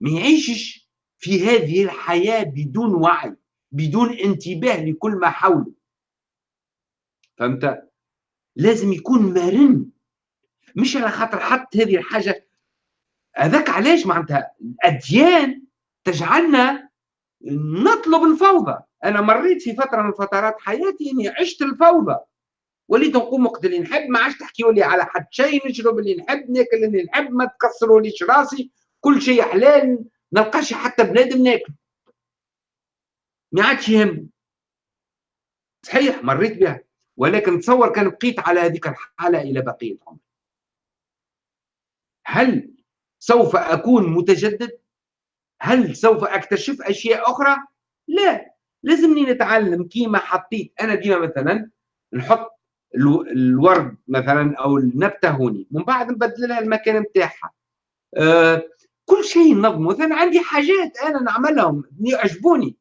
ما يعيشش في هذه الحياة بدون وعي بدون انتباه لكل ما حوله. فهمت؟ لازم يكون مرن. مش على خاطر حط هذه الحاجة. هذاك علاش معناتها الأديان تجعلنا نطلب الفوضى. أنا مريت في فترة من فترات حياتي إني عشت الفوضى. وليت نقوم وقت اللي نحب ما عادش تحكيوا لي على حد شيء نشرب اللي نحب ناكل اللي نحب ما تكسروا ليش راسي. كل شيء حلال نلقاش حتى بنادم ناكل. ما عادش يهم. صحيح مريت بها. ولكن تصور كان بقيت على هذيك الحالة إلى بقية عمري. هل سوف أكون متجدد؟ هل سوف أكتشف أشياء أخرى؟ لا. لازمني نتعلم كيما حطيت أنا ديما مثلا نحط الورد مثلا أو النبتة هوني. من بعد نبدل لها المكان نتاعها. آه كل شيء نظم. مثلا عندي حاجات أنا نعملهم. يعجبوني.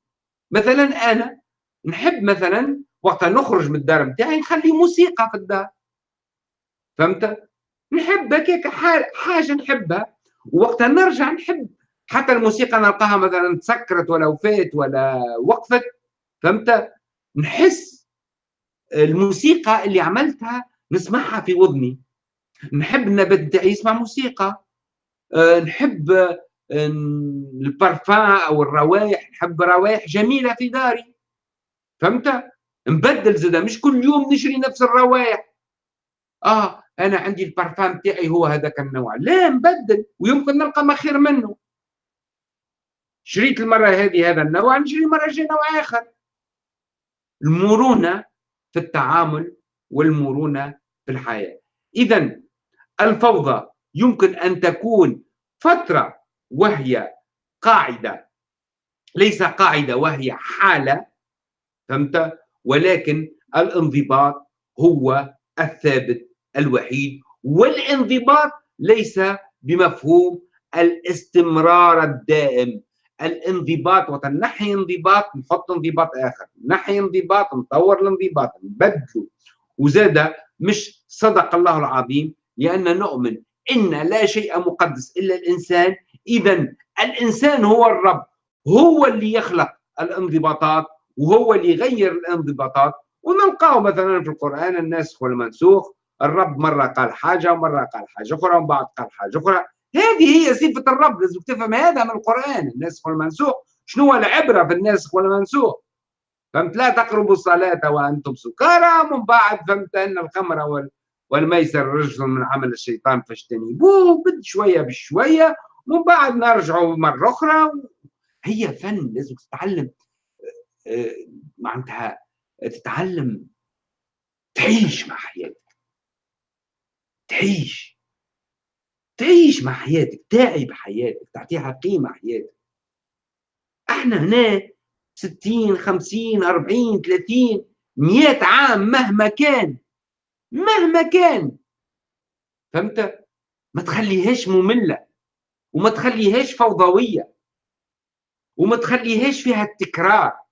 مثلا أنا نحب مثلا وقت نخرج من الدار نتاعي نخلي موسيقى في الدار. فهمت؟ نحب هكاك حاجة نحبها ووقت نرجع نحب. حتى الموسيقى نلقاها مثلا تسكرت ولا وفات ولا وقفت. فهمت؟ نحس الموسيقى اللي عملتها نسمعها في وذني نحب النبات نتاعي يسمع موسيقى. أه نحب أه البارفان أو الروائح نحب روائح جميلة في داري. فهمت؟ نبدل زاده مش كل يوم نشري نفس الروائح آه أنا عندي البارفان تاعي هو هذاك النوع. لا نبدل ويمكن نلقى ما خير منه. شريت المرة هذه هذا النوع نشري مرة جاي نوع آخر. المرونة في التعامل والمرونة في الحياة. اذا الفوضى يمكن أن تكون فترة وهي قاعدة ليس قاعدة وهي حالة. فهمت؟ ولكن الانضباط هو الثابت الوحيد والانضباط ليس بمفهوم الاستمرار الدائم. الانضباط وقت نحي انضباط نحط انضباط آخر نحي انضباط نطور الانضباط نبدله. وزاد مش صدق الله العظيم لأن نؤمن إن لا شيء مقدس إلا الإنسان. اذا الإنسان هو الرب هو اللي يخلق الانضباطات. وهو اللي يغير الانضباطات ونلقاه مثلا في القرآن الناسخ والمنسوخ الرب مرة قال حاجة ومرة قال حاجة أخرى ومن بعد قال حاجة أخرى. هذه هي صفة الرب لازم تفهم هذا من القرآن. الناسخ والمنسوخ شنو هو العبرة في الناسخ والمنسوخ فهمت؟ لا تقربوا الصلاة وأنتم سكارى. ومن بعد فهمت أن الخمر والميسر رجل من عمل الشيطان فاجتنبوه بد شوية بشوية ومن بعد نرجعوا مرة أخرى. هي فن لازم تتعلم. معناتها تتعلم تعيش مع حياتك. تعيش. تعيش مع حياتك تعي بحياتك تعطيها قيمة حياتك. إحنا هنا ستين خمسين أربعين ثلاثين مئة عام مهما كان مهما كان. فهمت؟ ما تخليهاش مملة وما تخليهاش فوضوية وما تخليهاش فيها التكرار.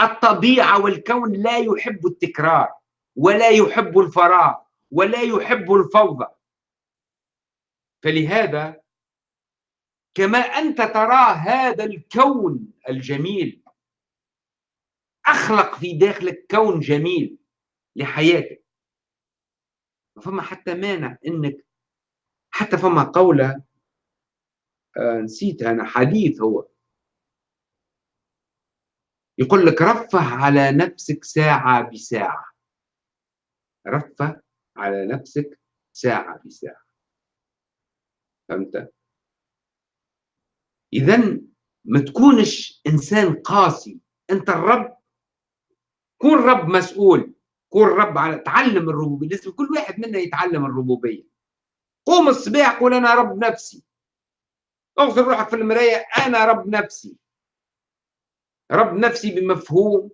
الطبيعة والكون لا يحب التكرار ولا يحب الفراغ ولا يحب الفوضى. فلهذا كما أنت ترى هذا الكون الجميل أخلق في داخلك كون جميل لحياتك. فما حتى مانع أنك حتى فما قولة آه نسيت أنا حديث هو. يقول لك رفه على نفسك ساعة بساعة. رفه على نفسك ساعة بساعة. فهمت؟ اذا ما تكونش إنسان قاسي. أنت الرب كون رب مسؤول كون رب على تعلم الربوبية. لازم كل واحد منا يتعلم الربوبية. قوم الصباح قول أنا رب نفسي. اغسل روحك في المراية أنا رب نفسي. رب نفسي بمفهوم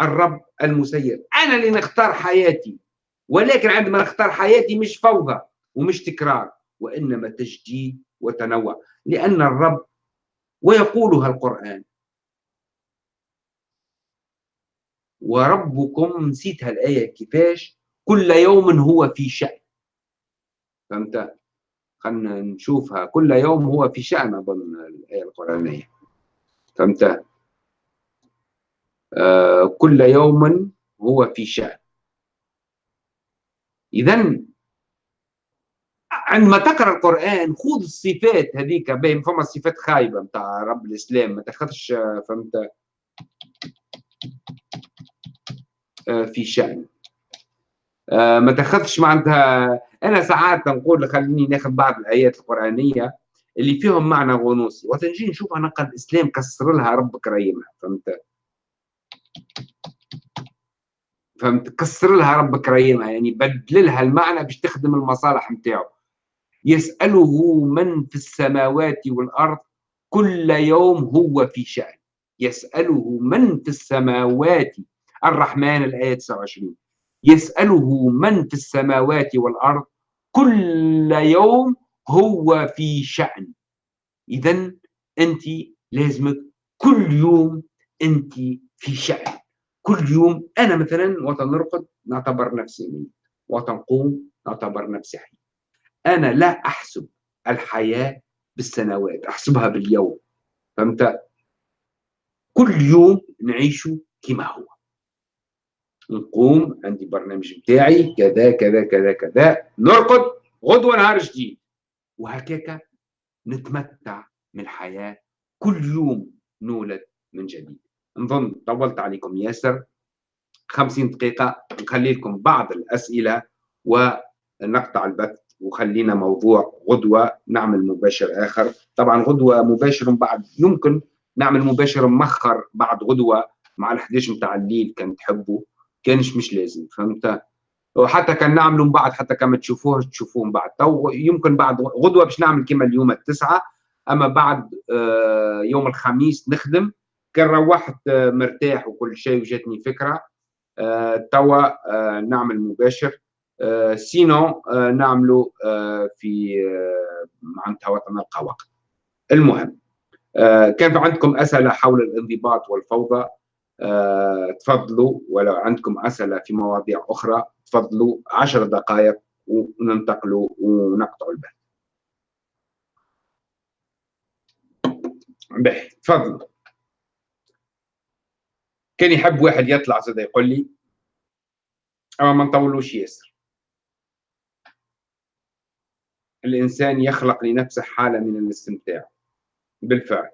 الرب المسير. أنا اللي نختار حياتي ولكن عندما نختار حياتي مش فوضى ومش تكرار وإنما تجديد وتنوع لأن الرب ويقولها القرآن. وربكم نسيت هالايه كيفاش؟ كل يوم هو في شأن. فهمت؟ خلنا نشوفها. كل يوم هو في شأن أظن الآية القرآنية. فهمت؟ كل يوم هو في شأن. إذا عندما تقرأ القرآن خذ الصفات هذيك باين فما صفات خايبة نتاع رب الإسلام ما تاخذش فهمت؟ آه، في شأن. آه، ما تاخذش معناتها أنا ساعات نقول خليني ناخذ بعض الآيات القرآنية اللي فيهم معنى غنوصي. وتنجي نشوف أنا قد الإسلام كسر لها ربك ريمها فهمت؟ فهمت؟ كسر لها ربك ريمها يعني بدل لها المعنى باش تخدم المصالح نتاعو. يسأله من في السماوات والأرض كل يوم هو في شأن. يسأله من في السماوات الرحمن الآية 29 يسأله من في السماوات والأرض كل يوم هو في شأن. إذا أنت لازمك كل يوم أنت في شأن. كل يوم أنا مثلا وقت نرقد نعتبر نفسي ميت. وقت نقوم نعتبر نفسي حي. أنا لا أحسب الحياة بالسنوات أحسبها باليوم. فهمت؟ كل يوم نعيشه كما هو. نقوم عندي برنامج بتاعي كذا كذا كذا كذا. نرقد غدوة نهار جديد. وهكاك نتمتع من الحياة. كل يوم نولد من جديد. نظن طولت عليكم ياسر. خمسين دقيقة نخلي لكم بعض الأسئلة ونقطع البث وخلينا موضوع غدوة نعمل مباشر آخر. طبعا غدوة مباشر بعد يمكن نعمل مباشر مخر بعد غدوة مع ال11 متاع الليل كان تحبوا كانش مش لازم فهمت؟ وحتى كان نعملوا من بعد حتى كما تشوفوه تشوفوه من بعد. تو يمكن بعد غدوة باش نعمل كما اليوم التسعة أما بعد آه، يوم الخميس نخدم كان روحت آه، مرتاح وكل شيء وجاتني فكرة. آه، توا نعمل مباشر. سينو نعملوا في معناتها وقت نلقى وقت. المهم كان عندكم أسئلة حول الانضباط والفوضى؟ آه، تفضلوا. ولو عندكم أسئلة في مواضيع أخرى تفضلوا. عشر دقائق وننتقلوا ونقطعوا البث به تفضلوا. كان يحب واحد يطلع زاد يقول لي أما ما نطولوش ياسر. الإنسان يخلق لنفسه حالة من الاستمتاع. بالفعل.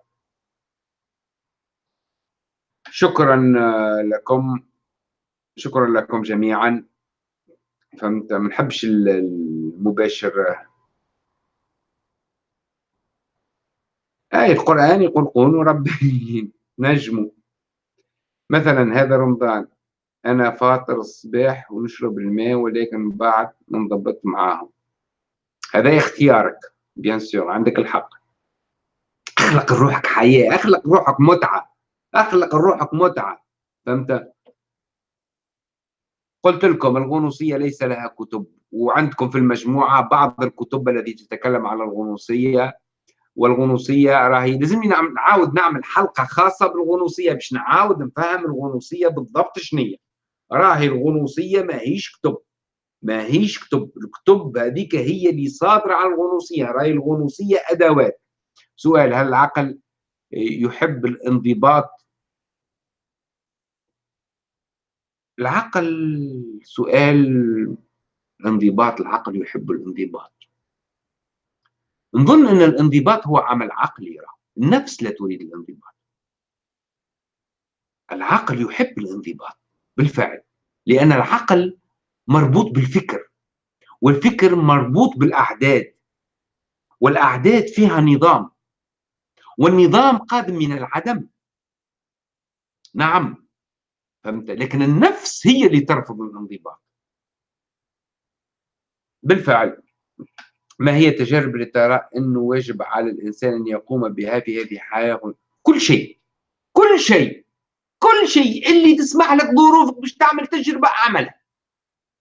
شكرا لكم شكرا لكم جميعا. فهمت؟ ما نحبش المباشر. آية القرآن يقول كونوا ربانيين نجموا مثلا هذا رمضان أنا فاطر الصباح ونشرب الماء ولكن بعد ننضبط معاهم. هذا اختيارك بيان سور عندك الحق. أخلق روحك حياة أخلق روحك متعة أخلق روحك متعة. فهمت؟ قلت لكم الغنوصية ليس لها كتب وعندكم في المجموعة بعض الكتب التي تتكلم على الغنوصية. والغنوصية راهي لازمني نعاود نعمل حلقة خاصة بالغنوصية باش نعاود نفهم الغنوصية بالضبط شنية. راهي الغنوصية ماهيش كتب. ماهيش كتب. الكتب هذيك هي اللي صادرة على الغنوصية. راهي الغنوصية أدوات. سؤال هل العقل يحب الانضباط؟ العقل سؤال انضباط. العقل يحب الانضباط. نظن إن الانضباط هو عمل عقلي النفس لا تريد الانضباط. العقل يحب الانضباط بالفعل لأن العقل مربوط بالفكر والفكر مربوط بالأعداد والأعداد فيها نظام والنظام قادم من العدم. نعم فهمت؟ لكن النفس هي اللي ترفض الانضباط. بالفعل. ما هي التجارب اللي ترى انه واجب على الإنسان أن يقوم بها في هذه الحياة كل شيء. كل شيء. كل شيء. اللي تسمح لك ظروفك باش تعمل تجربة أعملها.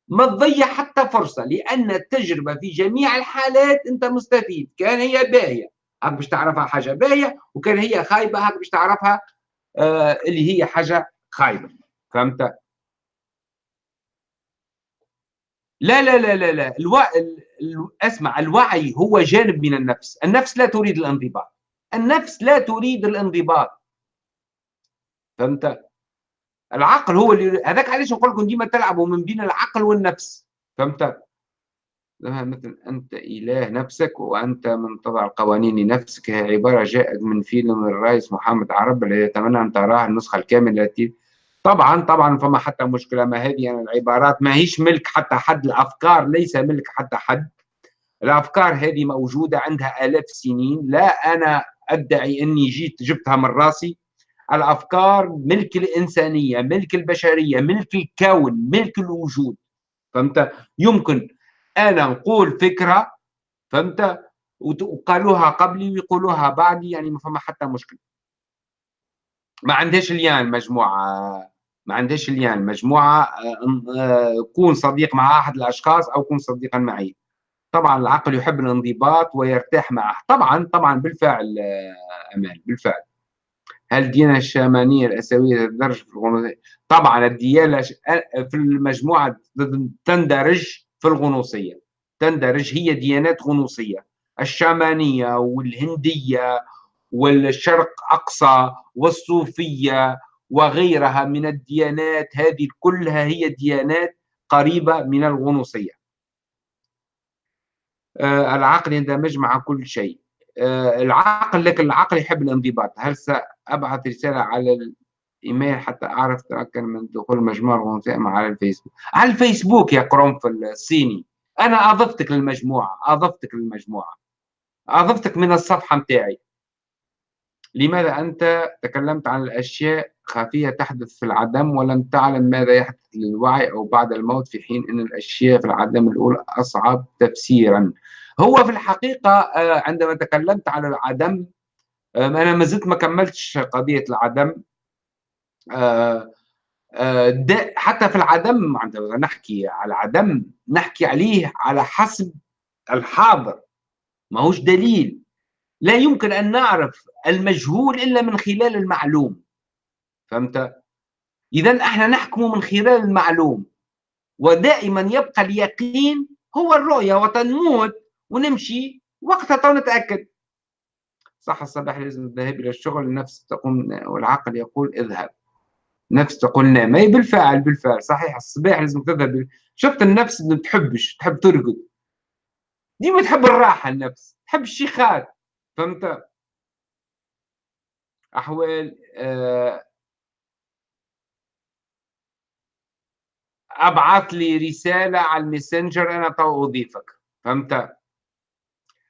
ما تضيع حتى فرصة لأن التجربة في جميع الحالات أنت مستفيد. كان هي باهية. هاك باش تعرفها حاجة باهية وكان هي خايبة هاك باش تعرفها آه اللي هي حاجة خايبة. فهمت؟ لا لا لا لا لا. ألو... ال... أسمع الوعي هو جانب من النفس. النفس لا تريد الانضباط. النفس لا تريد الانضباط. فهمت؟ العقل هو اللي هذاك علاش نقول لكم ديما تلعبوا من بين العقل والنفس. فهمت؟ مثل أنت إله نفسك وأنت من تضع القوانين لنفسك هي عبارة جاءت من فيلم الرئيس محمد عرب الذي يتمنى أن تراه النسخة الكاملة التي طبعا طبعا فما حتى مشكلة ما هذه يعني العبارات. ما هيش ملك حتى حد الأفكار ليس ملك حتى حد. الأفكار هذه موجودة عندها آلاف السنين. لا أنا أدعي أني جيت جبتها من راسي. الأفكار ملك الإنسانية ملك البشرية ملك الكون ملك الوجود. فهمت؟ يمكن أنا نقول فكرة فهمت؟ وقالوها قبلي ويقولوها بعدي يعني ما فما حتى مشكلة. ما عندهاش ليان المجموعه ما عندهاش ليان المجموعه آه، آه، كون صديق مع أحد الأشخاص أو كون صديقا معي. طبعا العقل يحب الانضباط ويرتاح معه. طبعا طبعا بالفعل آه، أمال بالفعل. هل الديانة الشامانية الأسيوية تندرج في الغنوصية؟ طبعا الديانة في المجموعة تندرج في الغنوصية. تندرج هي ديانات غنوصية. الشامانية والهندية والشرق أقصى والصوفية وغيرها من الديانات هذه كلها هي ديانات قريبة من الغنوصية. آه، العقل يندمج مع كل شيء. آه، العقل لكن العقل يحب الانضباط. هل سأبعث رسالة على الإيميل حتى أعرف تأكد من دخول مجموعة الغنوصية على الفيسبوك؟ على الفيسبوك يا قرنفل الصيني. أنا أضفتك للمجموعة أضفتك للمجموعة. أضفتك من الصفحة متاعي. لماذا أنت تكلمت عن الأشياء خفية تحدث في العدم ولم تعلم ماذا يحدث للوعي أو بعد الموت في حين أن الأشياء في العدم الأولى أصعب تفسيرا. هو في الحقيقة آه، عندما تكلمت عن العدم آه، أنا ما زلت ما كملتش قضية العدم. آه، حتى في العدم عندما نحكي على العدم نحكي عليه على حسب الحاضر. ما هوش دليل. لا يمكن أن نعرف المجهول إلا من خلال المعلوم. فهمت؟ إذا أحنا نحكم من خلال المعلوم ودائما يبقى اليقين هو الرؤية وتنموت ونمشي وقتها نتأكد. صح الصباح لازم الذهاب إلى الشغل النفس تقوم والعقل يقول اذهب. نفس تقول نام. أي بالفعل بالفعل. صحيح. الصباح لازم تذهب. شفت النفس ما تحبش تحب ترقد. ديما تحب الراحة النفس تحب الشيخات. فهمت؟ أحوال آه، أبعث لي رسالة على الماسنجر أنا تو أضيفك. فهمت؟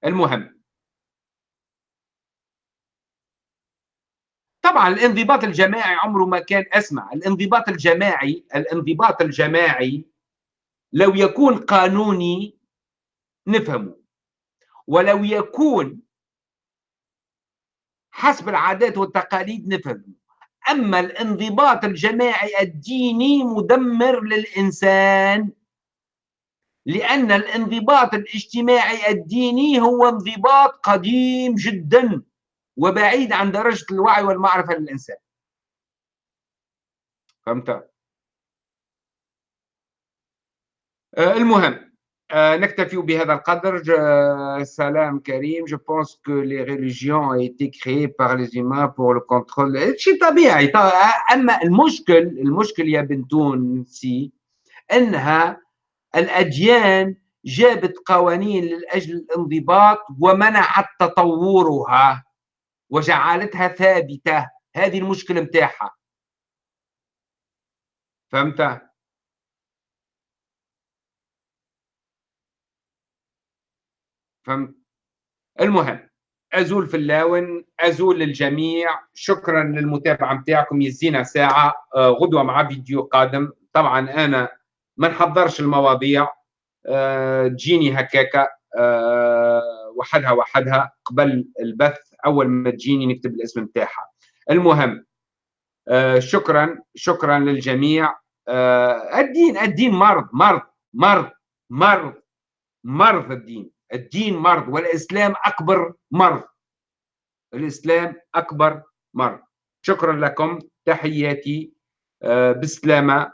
المهم. طبعا الانضباط الجماعي عمره ما كان أسمع. الانضباط الجماعي الانضباط الجماعي لو يكون قانوني نفهمه. ولو يكون حسب العادات والتقاليد نفهمه. أما الانضباط الجماعي الديني مدمر للإنسان لأن الانضباط الاجتماعي الديني هو انضباط قديم جدا وبعيد عن درجة الوعي والمعرفة للإنسان فهمت؟ آه، المهم نكتفي بهذا القدر سلام كريم je pense que les religions ont été créées par les humains pour le contrôle. شيء طبيعي اما المشكل المشكل يا بنتون سي انها الأديان جابت قوانين للأجل الانضباط ومنعت تطورها وجعلتها ثابتة هذه المشكلة متاعها فهمت؟ فهمت؟ المهم أزول في اللاون أزول للجميع. شكرا للمتابعة نتاعكم يزينا ساعة آه، غدوة مع فيديو قادم. طبعا أنا ما نحضرش المواضيع آه، تجيني هكاكا آه، وحدها وحدها. قبل البث أول ما تجيني نكتب الاسم نتاعها المهم شكرا شكرا للجميع. الدين الدين مرض مرض مرض مرض مرض الدين. الدين مرض والإسلام أكبر مرض. الإسلام أكبر مرض. شكرا لكم. تحياتي آه، بسلامة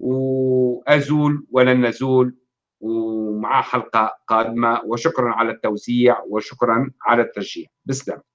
وأزول ولن نزول ومع حلقة قادمة. وشكرا على التوزيع وشكرا على التشجيع بسلامة.